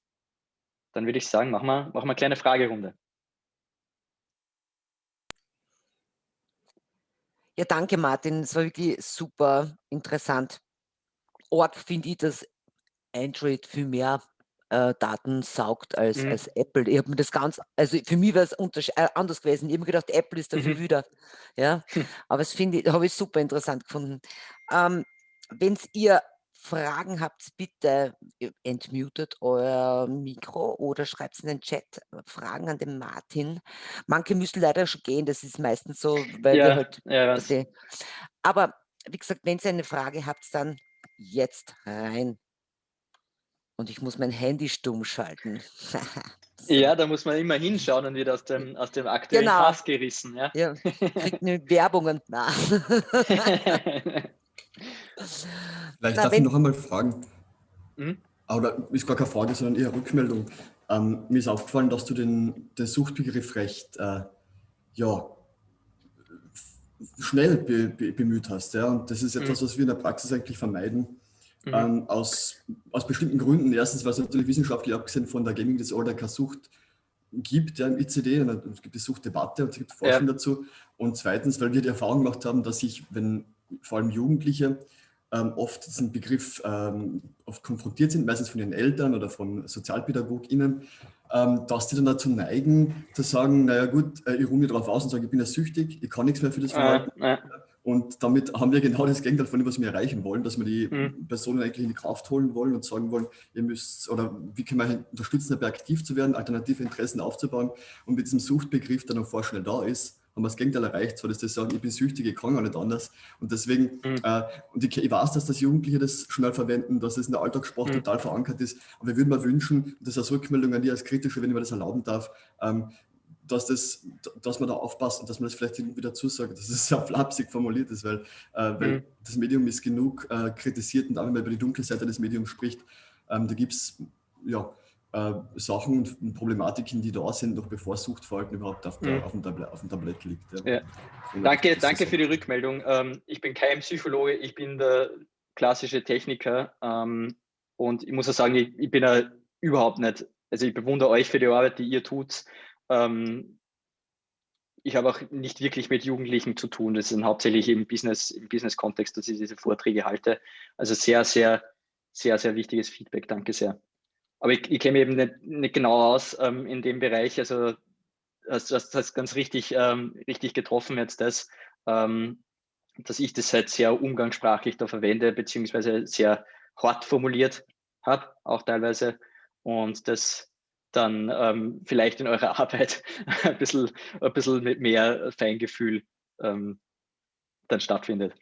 dann würde ich sagen, machen wir, machen wir eine kleine Fragerunde. Ja, danke Martin. Es war wirklich super interessant. Org finde ich, dass Android viel mehr äh, Daten saugt als, Mhm. als Apple. Ich habe mir das ganz, also für mich war es äh, anders gewesen. Ich habe mir gedacht, Apple ist dafür Mhm. wieder. Ja, aber das finde ich, habe ich super interessant gefunden. Ähm, Wenn ihr Fragen habt, bitte entmutet euer Mikro oder schreibt es in den Chat. Äh, Fragen an den Martin. Manche müssen leider schon gehen, das ist meistens so, weil wir halt, ja, was. aber wie gesagt, wenn ihr eine Frage habt, dann jetzt rein. Und ich muss mein Handy stumm schalten. Ja, da muss man immer hinschauen und wird aus dem, aus dem aktuellen genau. Pass gerissen. Ja, ja kriegt eine Werbung und nach. Vielleicht Na, darf ich noch einmal fragen. Hm? Oder ist gar keine Frage, sondern eher Rückmeldung. Ähm, mir ist aufgefallen, dass du den, den Suchtbegriff recht äh, ja, schnell be, be, bemüht hast. Ja? Und das ist etwas, hm. was wir in der Praxis eigentlich vermeiden Mhm. Ähm, aus, aus bestimmten Gründen. Erstens, weil es natürlich wissenschaftlich abgesehen von der Gaming Disorder keine Sucht gibt, ja, im ICD, es gibt die Suchtdebatte und es gibt Forschung ja. dazu. Und zweitens, weil wir die Erfahrung gemacht haben, dass sich, wenn vor allem Jugendliche ähm, oft diesen Begriff ähm, oft konfrontiert sind, meistens von ihren Eltern oder von SozialpädagogInnen, ähm, dass die dann dazu neigen, zu sagen, naja gut, äh, ich ruhe mir darauf aus und sage, ich bin ja süchtig, ich kann nichts mehr für das Verhalten. Ja, ja. Und damit haben wir genau das Gegenteil von dem, was wir erreichen wollen, dass wir die mhm. Personen eigentlich in die Kraft holen wollen und sagen wollen, ihr müsst, oder wie können wir unterstützen, dabei aktiv zu werden, alternative Interessen aufzubauen. Und mit diesem Suchtbegriff, der noch vorschnell da ist, haben wir das Gegenteil erreicht, zwar dass die sagen, ich bin süchtig, ich kann gar nicht anders. Und deswegen, mhm. äh, und ich, ich, weiß, dass das Jugendliche das schnell verwenden, dass es in der Alltagssprache mhm. total verankert ist, aber wir würden mir wünschen, das als Rückmeldung an die als Kritische, wenn ich mir das erlauben darf, ähm, dass, das, dass man da aufpasst und dass man das vielleicht irgendwie dazu sagt, dass es sehr flapsig formuliert ist, weil, äh, weil mhm. das Medium ist genug äh, kritisiert und auch wenn man über die dunkle Seite des Mediums spricht, ähm, da gibt es ja, äh, Sachen und Problematiken, die da sind, noch bevor Suchtverhalten überhaupt auf, der, mhm. auf, dem, Tablet, auf dem Tablett liegt. Ja. Ja. Danke, danke für die Rückmeldung. Ähm, ich bin kein Psychologe, ich bin der klassische Techniker ähm, und ich muss auch sagen, ich, ich bin ja überhaupt nicht, also ich bewundere euch für die Arbeit, die ihr tut. Ähm, ich habe auch nicht wirklich mit Jugendlichen zu tun. Das ist hauptsächlich im Business, im Business-Kontext, dass ich diese Vorträge halte. Also sehr, sehr, sehr, sehr wichtiges Feedback. Danke sehr. Aber ich, ich kenne eben nicht, nicht genau aus ähm, in dem Bereich. Also das, das ganz richtig, ähm, richtig getroffen jetzt das, ähm, dass ich das halt sehr umgangssprachlich da verwende, beziehungsweise sehr hart formuliert habe, auch teilweise. Und das dann ähm, vielleicht in eurer Arbeit ein bisschen, ein bisschen mit mehr Feingefühl ähm, dann stattfindet.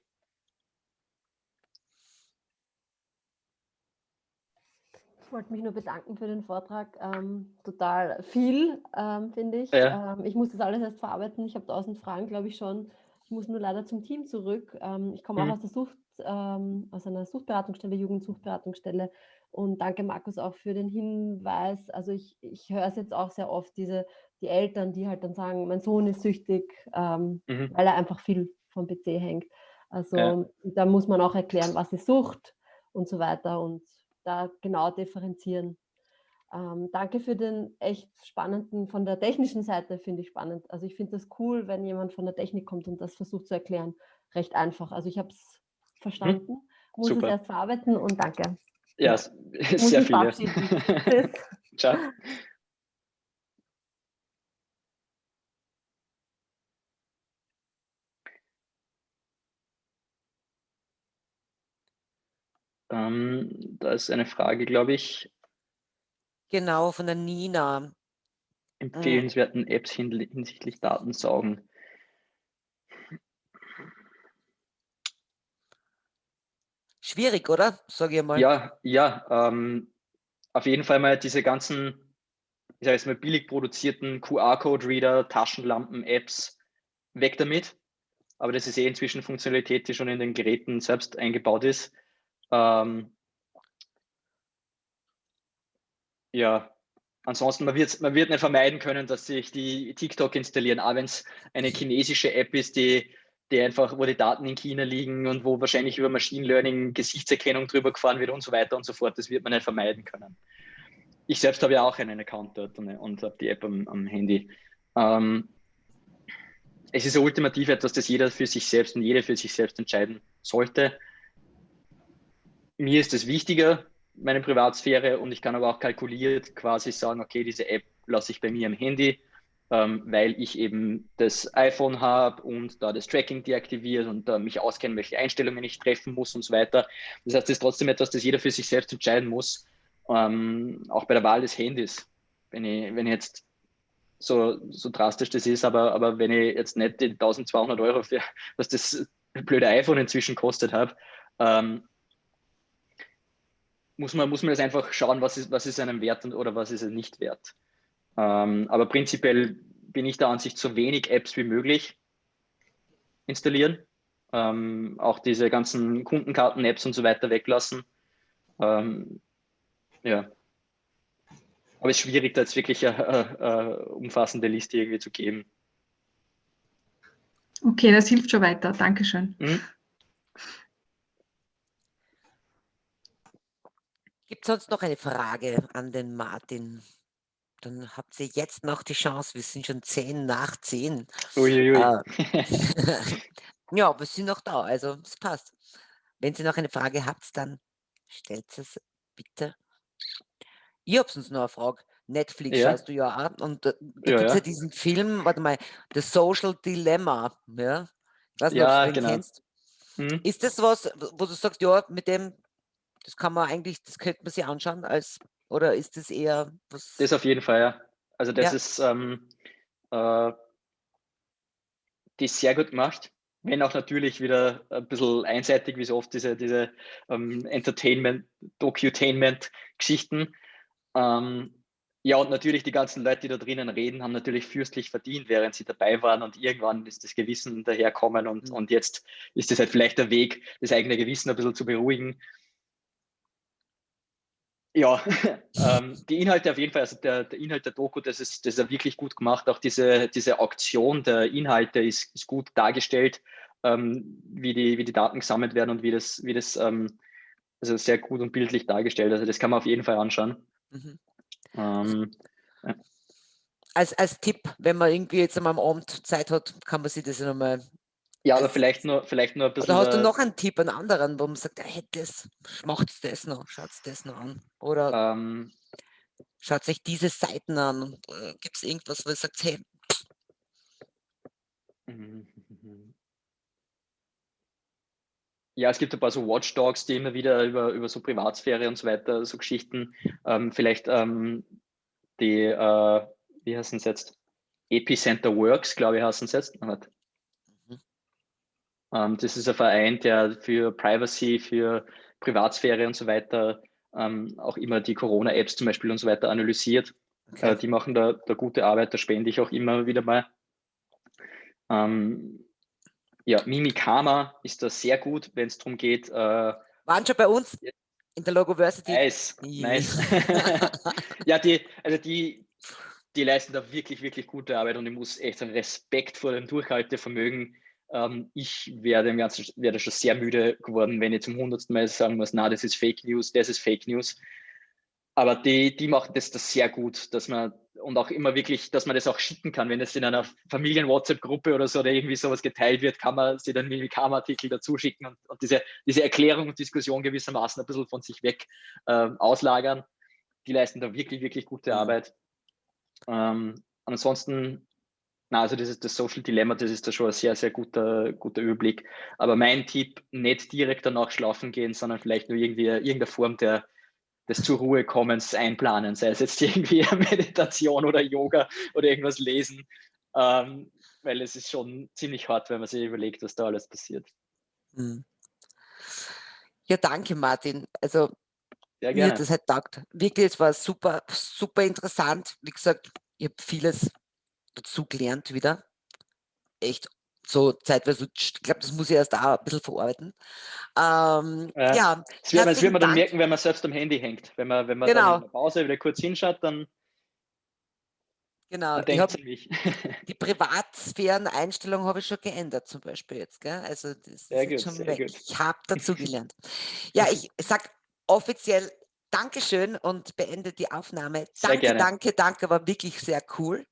Ich wollte mich nur bedanken für den Vortrag. Ähm, total viel, ähm, finde ich. Ja. Ähm, ich muss das alles erst verarbeiten. Ich habe tausend Fragen, glaube ich, schon. Ich muss nur leider zum Team zurück. Ähm, ich komme mhm. auch aus der Sucht, ähm, aus einer Suchtberatungsstelle, Jugendsuchtberatungsstelle. Und danke, Markus, auch für den Hinweis. Also ich, ich höre es jetzt auch sehr oft, diese, die Eltern, die halt dann sagen, mein Sohn ist süchtig, ähm, mhm. weil er einfach viel vom PC hängt. Also ja. da muss man auch erklären, was ist Sucht und so weiter. Und da genau differenzieren. Ähm, danke für den echt spannenden, von der technischen Seite finde ich spannend. Also ich finde das cool, wenn jemand von der Technik kommt und das versucht zu erklären. Recht einfach. Also ich habe es hm, verstanden, hm, muss super. es erst verarbeiten und danke. Ja, ja. sehr viel. Ciao. Ähm, da ist eine Frage, glaube ich. Genau, von der Nina. Hm. Empfehlenswerten Apps hinsichtlich Datensaugen. Schwierig, oder? Sag ich mal. Ja, ja. Ähm, auf jeden Fall mal diese ganzen, ich sage jetzt mal, billig produzierten QR-Code-Reader, Taschenlampen, Apps, weg damit. Aber das ist eh inzwischen Funktionalität, die schon in den Geräten selbst eingebaut ist. Ähm, ja, ansonsten, man wird, man wird nicht vermeiden können, dass sich die TikTok installieren, auch wenn es eine chinesische App ist, die, die einfach, wo die Daten in China liegen und wo wahrscheinlich über Machine Learning Gesichtserkennung drüber gefahren wird und so weiter und so fort. Das wird man nicht vermeiden können. Ich selbst habe ja auch einen Account dort und, und habe die App am, am Handy. Ähm, es ist ultimativ etwas, das jeder für sich selbst und jede für sich selbst entscheiden sollte mir ist es wichtiger, meine Privatsphäre, und ich kann aber auch kalkuliert quasi sagen, okay, diese App lasse ich bei mir am Handy, ähm, weil ich eben das iPhone habe und da das Tracking deaktiviert und äh, mich auskennen, welche Einstellungen ich treffen muss und so weiter. Das heißt, das ist trotzdem etwas, das jeder für sich selbst entscheiden muss, ähm, auch bei der Wahl des Handys. Wenn ich, wenn ich jetzt so, so drastisch das ist, aber, aber wenn ich jetzt nicht die 1200 Euro für was das blöde iPhone inzwischen kostet habe, ähm, muss man, muss man das einfach schauen, was ist, was ist einem wert und, oder was ist es nicht wert. Ähm, aber prinzipiell bin ich der Ansicht, so wenig Apps wie möglich installieren. Ähm, auch diese ganzen Kundenkarten-Apps und so weiter weglassen. Ähm, ja. Aber es ist schwierig, da jetzt wirklich eine, eine, eine umfassende Liste irgendwie zu geben. Okay, das hilft schon weiter. Dankeschön. Mhm. Gibt es sonst noch eine Frage an den Martin? Dann habt ihr jetzt noch die Chance. Wir sind schon zehn nach zehn. Uiuiui. Äh, ja, wir sind noch da, also es passt. Wenn ihr noch eine Frage habt, dann stellt es bitte. Ich habe sonst noch eine Frage. Netflix ja. schaust du ja an und da, da ja, gibt es ja. ja. diesen Film, warte mal, The Social Dilemma. Ja, ich weiß nicht, ja, ob du den genau. kennst. Hm. Ist das was, wo du sagst, ja, mit dem das kann man eigentlich, das könnte man sich anschauen als, oder ist das eher was? Das auf jeden Fall, ja. Also das ja. ist, ähm, äh, die ist sehr gut gemacht, wenn auch natürlich wieder ein bisschen einseitig, wie so oft diese, diese ähm, Entertainment, Docutainment-Geschichten. Ähm, ja, und natürlich die ganzen Leute, die da drinnen reden, haben natürlich fürstlich verdient, während sie dabei waren und irgendwann ist das Gewissen daherkommen und, mhm. und jetzt ist es halt vielleicht der Weg, das eigene Gewissen ein bisschen zu beruhigen ja, ähm, die Inhalte auf jeden Fall, also der, der, Inhalt der Doku, das ist, das ist ja wirklich gut gemacht. Auch diese, diese Auktion der Inhalte ist, ist gut dargestellt, ähm, wie, die, wie die Daten gesammelt werden und wie das, wie das ähm, also sehr gut und bildlich dargestellt. Also das kann man auf jeden Fall anschauen. Mhm. Ähm, ja. als, als Tipp, wenn man irgendwie jetzt einmal am Abend Zeit hat, kann man sich das nochmal ja, aber vielleicht nur, vielleicht nur ein bisschen. Oder hast du noch einen Tipp, einen anderen, wo man sagt, hey, das, macht das noch, schaut das noch an? Oder ähm, schaut sich diese Seiten an äh, gibt es irgendwas, wo ihr sagt, hey. Ja, es gibt ein paar so Watchdogs, die immer wieder über, über so Privatsphäre und so weiter, so Geschichten, ähm, vielleicht ähm, die, äh, wie heißen es jetzt? Epicenter Works, glaube ich, heißen es jetzt. Ähm, das ist ein Verein, der für Privacy, für Privatsphäre und so weiter ähm, auch immer die Corona-Apps zum Beispiel und so weiter analysiert. Okay. Äh, die machen da, da gute Arbeit, da spende ich auch immer wieder mal. Ähm, ja, Mimikama ist da sehr gut, wenn es darum geht. Äh, Waren schon bei uns in der Logoversity. Nice, nice. ja, die, also die, die leisten da wirklich, wirklich gute Arbeit und ich muss echt sagen, Respekt vor dem Durchhaltevermögen. Ähm, ich werde im Ganzen werde schon sehr müde geworden, wenn ich zum hundertsten Mal sagen muss, na, das ist Fake News, das ist Fake News. Aber die, die machen das, das sehr gut, dass man und auch immer wirklich, dass man das auch schicken kann. Wenn es in einer Familien-WhatsApp-Gruppe oder so oder irgendwie sowas geteilt wird, kann man sie dann Mimikama-Artikel dazu schicken und, und, diese, diese Erklärung und Diskussion gewissermaßen ein bisschen von sich weg äh, auslagern. Die leisten da wirklich, wirklich gute. Arbeit. Ähm, ansonsten, na, also das ist das Social Dilemma, das ist da schon ein sehr, sehr guter, guter Überblick. Aber mein Tipp, nicht direkt danach schlafen gehen, sondern vielleicht nur irgendwie irgendeine Form der, des zur Ruhe kommens einplanen, sei es jetzt irgendwie Meditation oder Yoga oder irgendwas lesen, ähm, weil es ist schon ziemlich hart, wenn man sich überlegt, was da alles passiert. Hm. Ja, danke Martin. Also ja, mir hat das halt taugt. Wirklich, es war super, super interessant. Wie gesagt, ich habe vieles dazu gelernt wieder. Echt so zeitweise, ich glaube, das muss ich erst auch ein bisschen verarbeiten. Ähm, ja, ja das, wird, das wird man dann merken, wenn man selbst am Handy hängt. Wenn man, wenn man genau. dann in der Pause wieder kurz hinschaut, dann Genau, ich habe die Privatsphären-Einstellung habe ich schon geändert zum Beispiel jetzt. Gell? Also das sehr ist gut, schon weg. Gut. Ich habe dazu gelernt. ja, ich sage offiziell Dankeschön und beende die Aufnahme. Sehr danke, gerne. danke, danke, war wirklich sehr cool.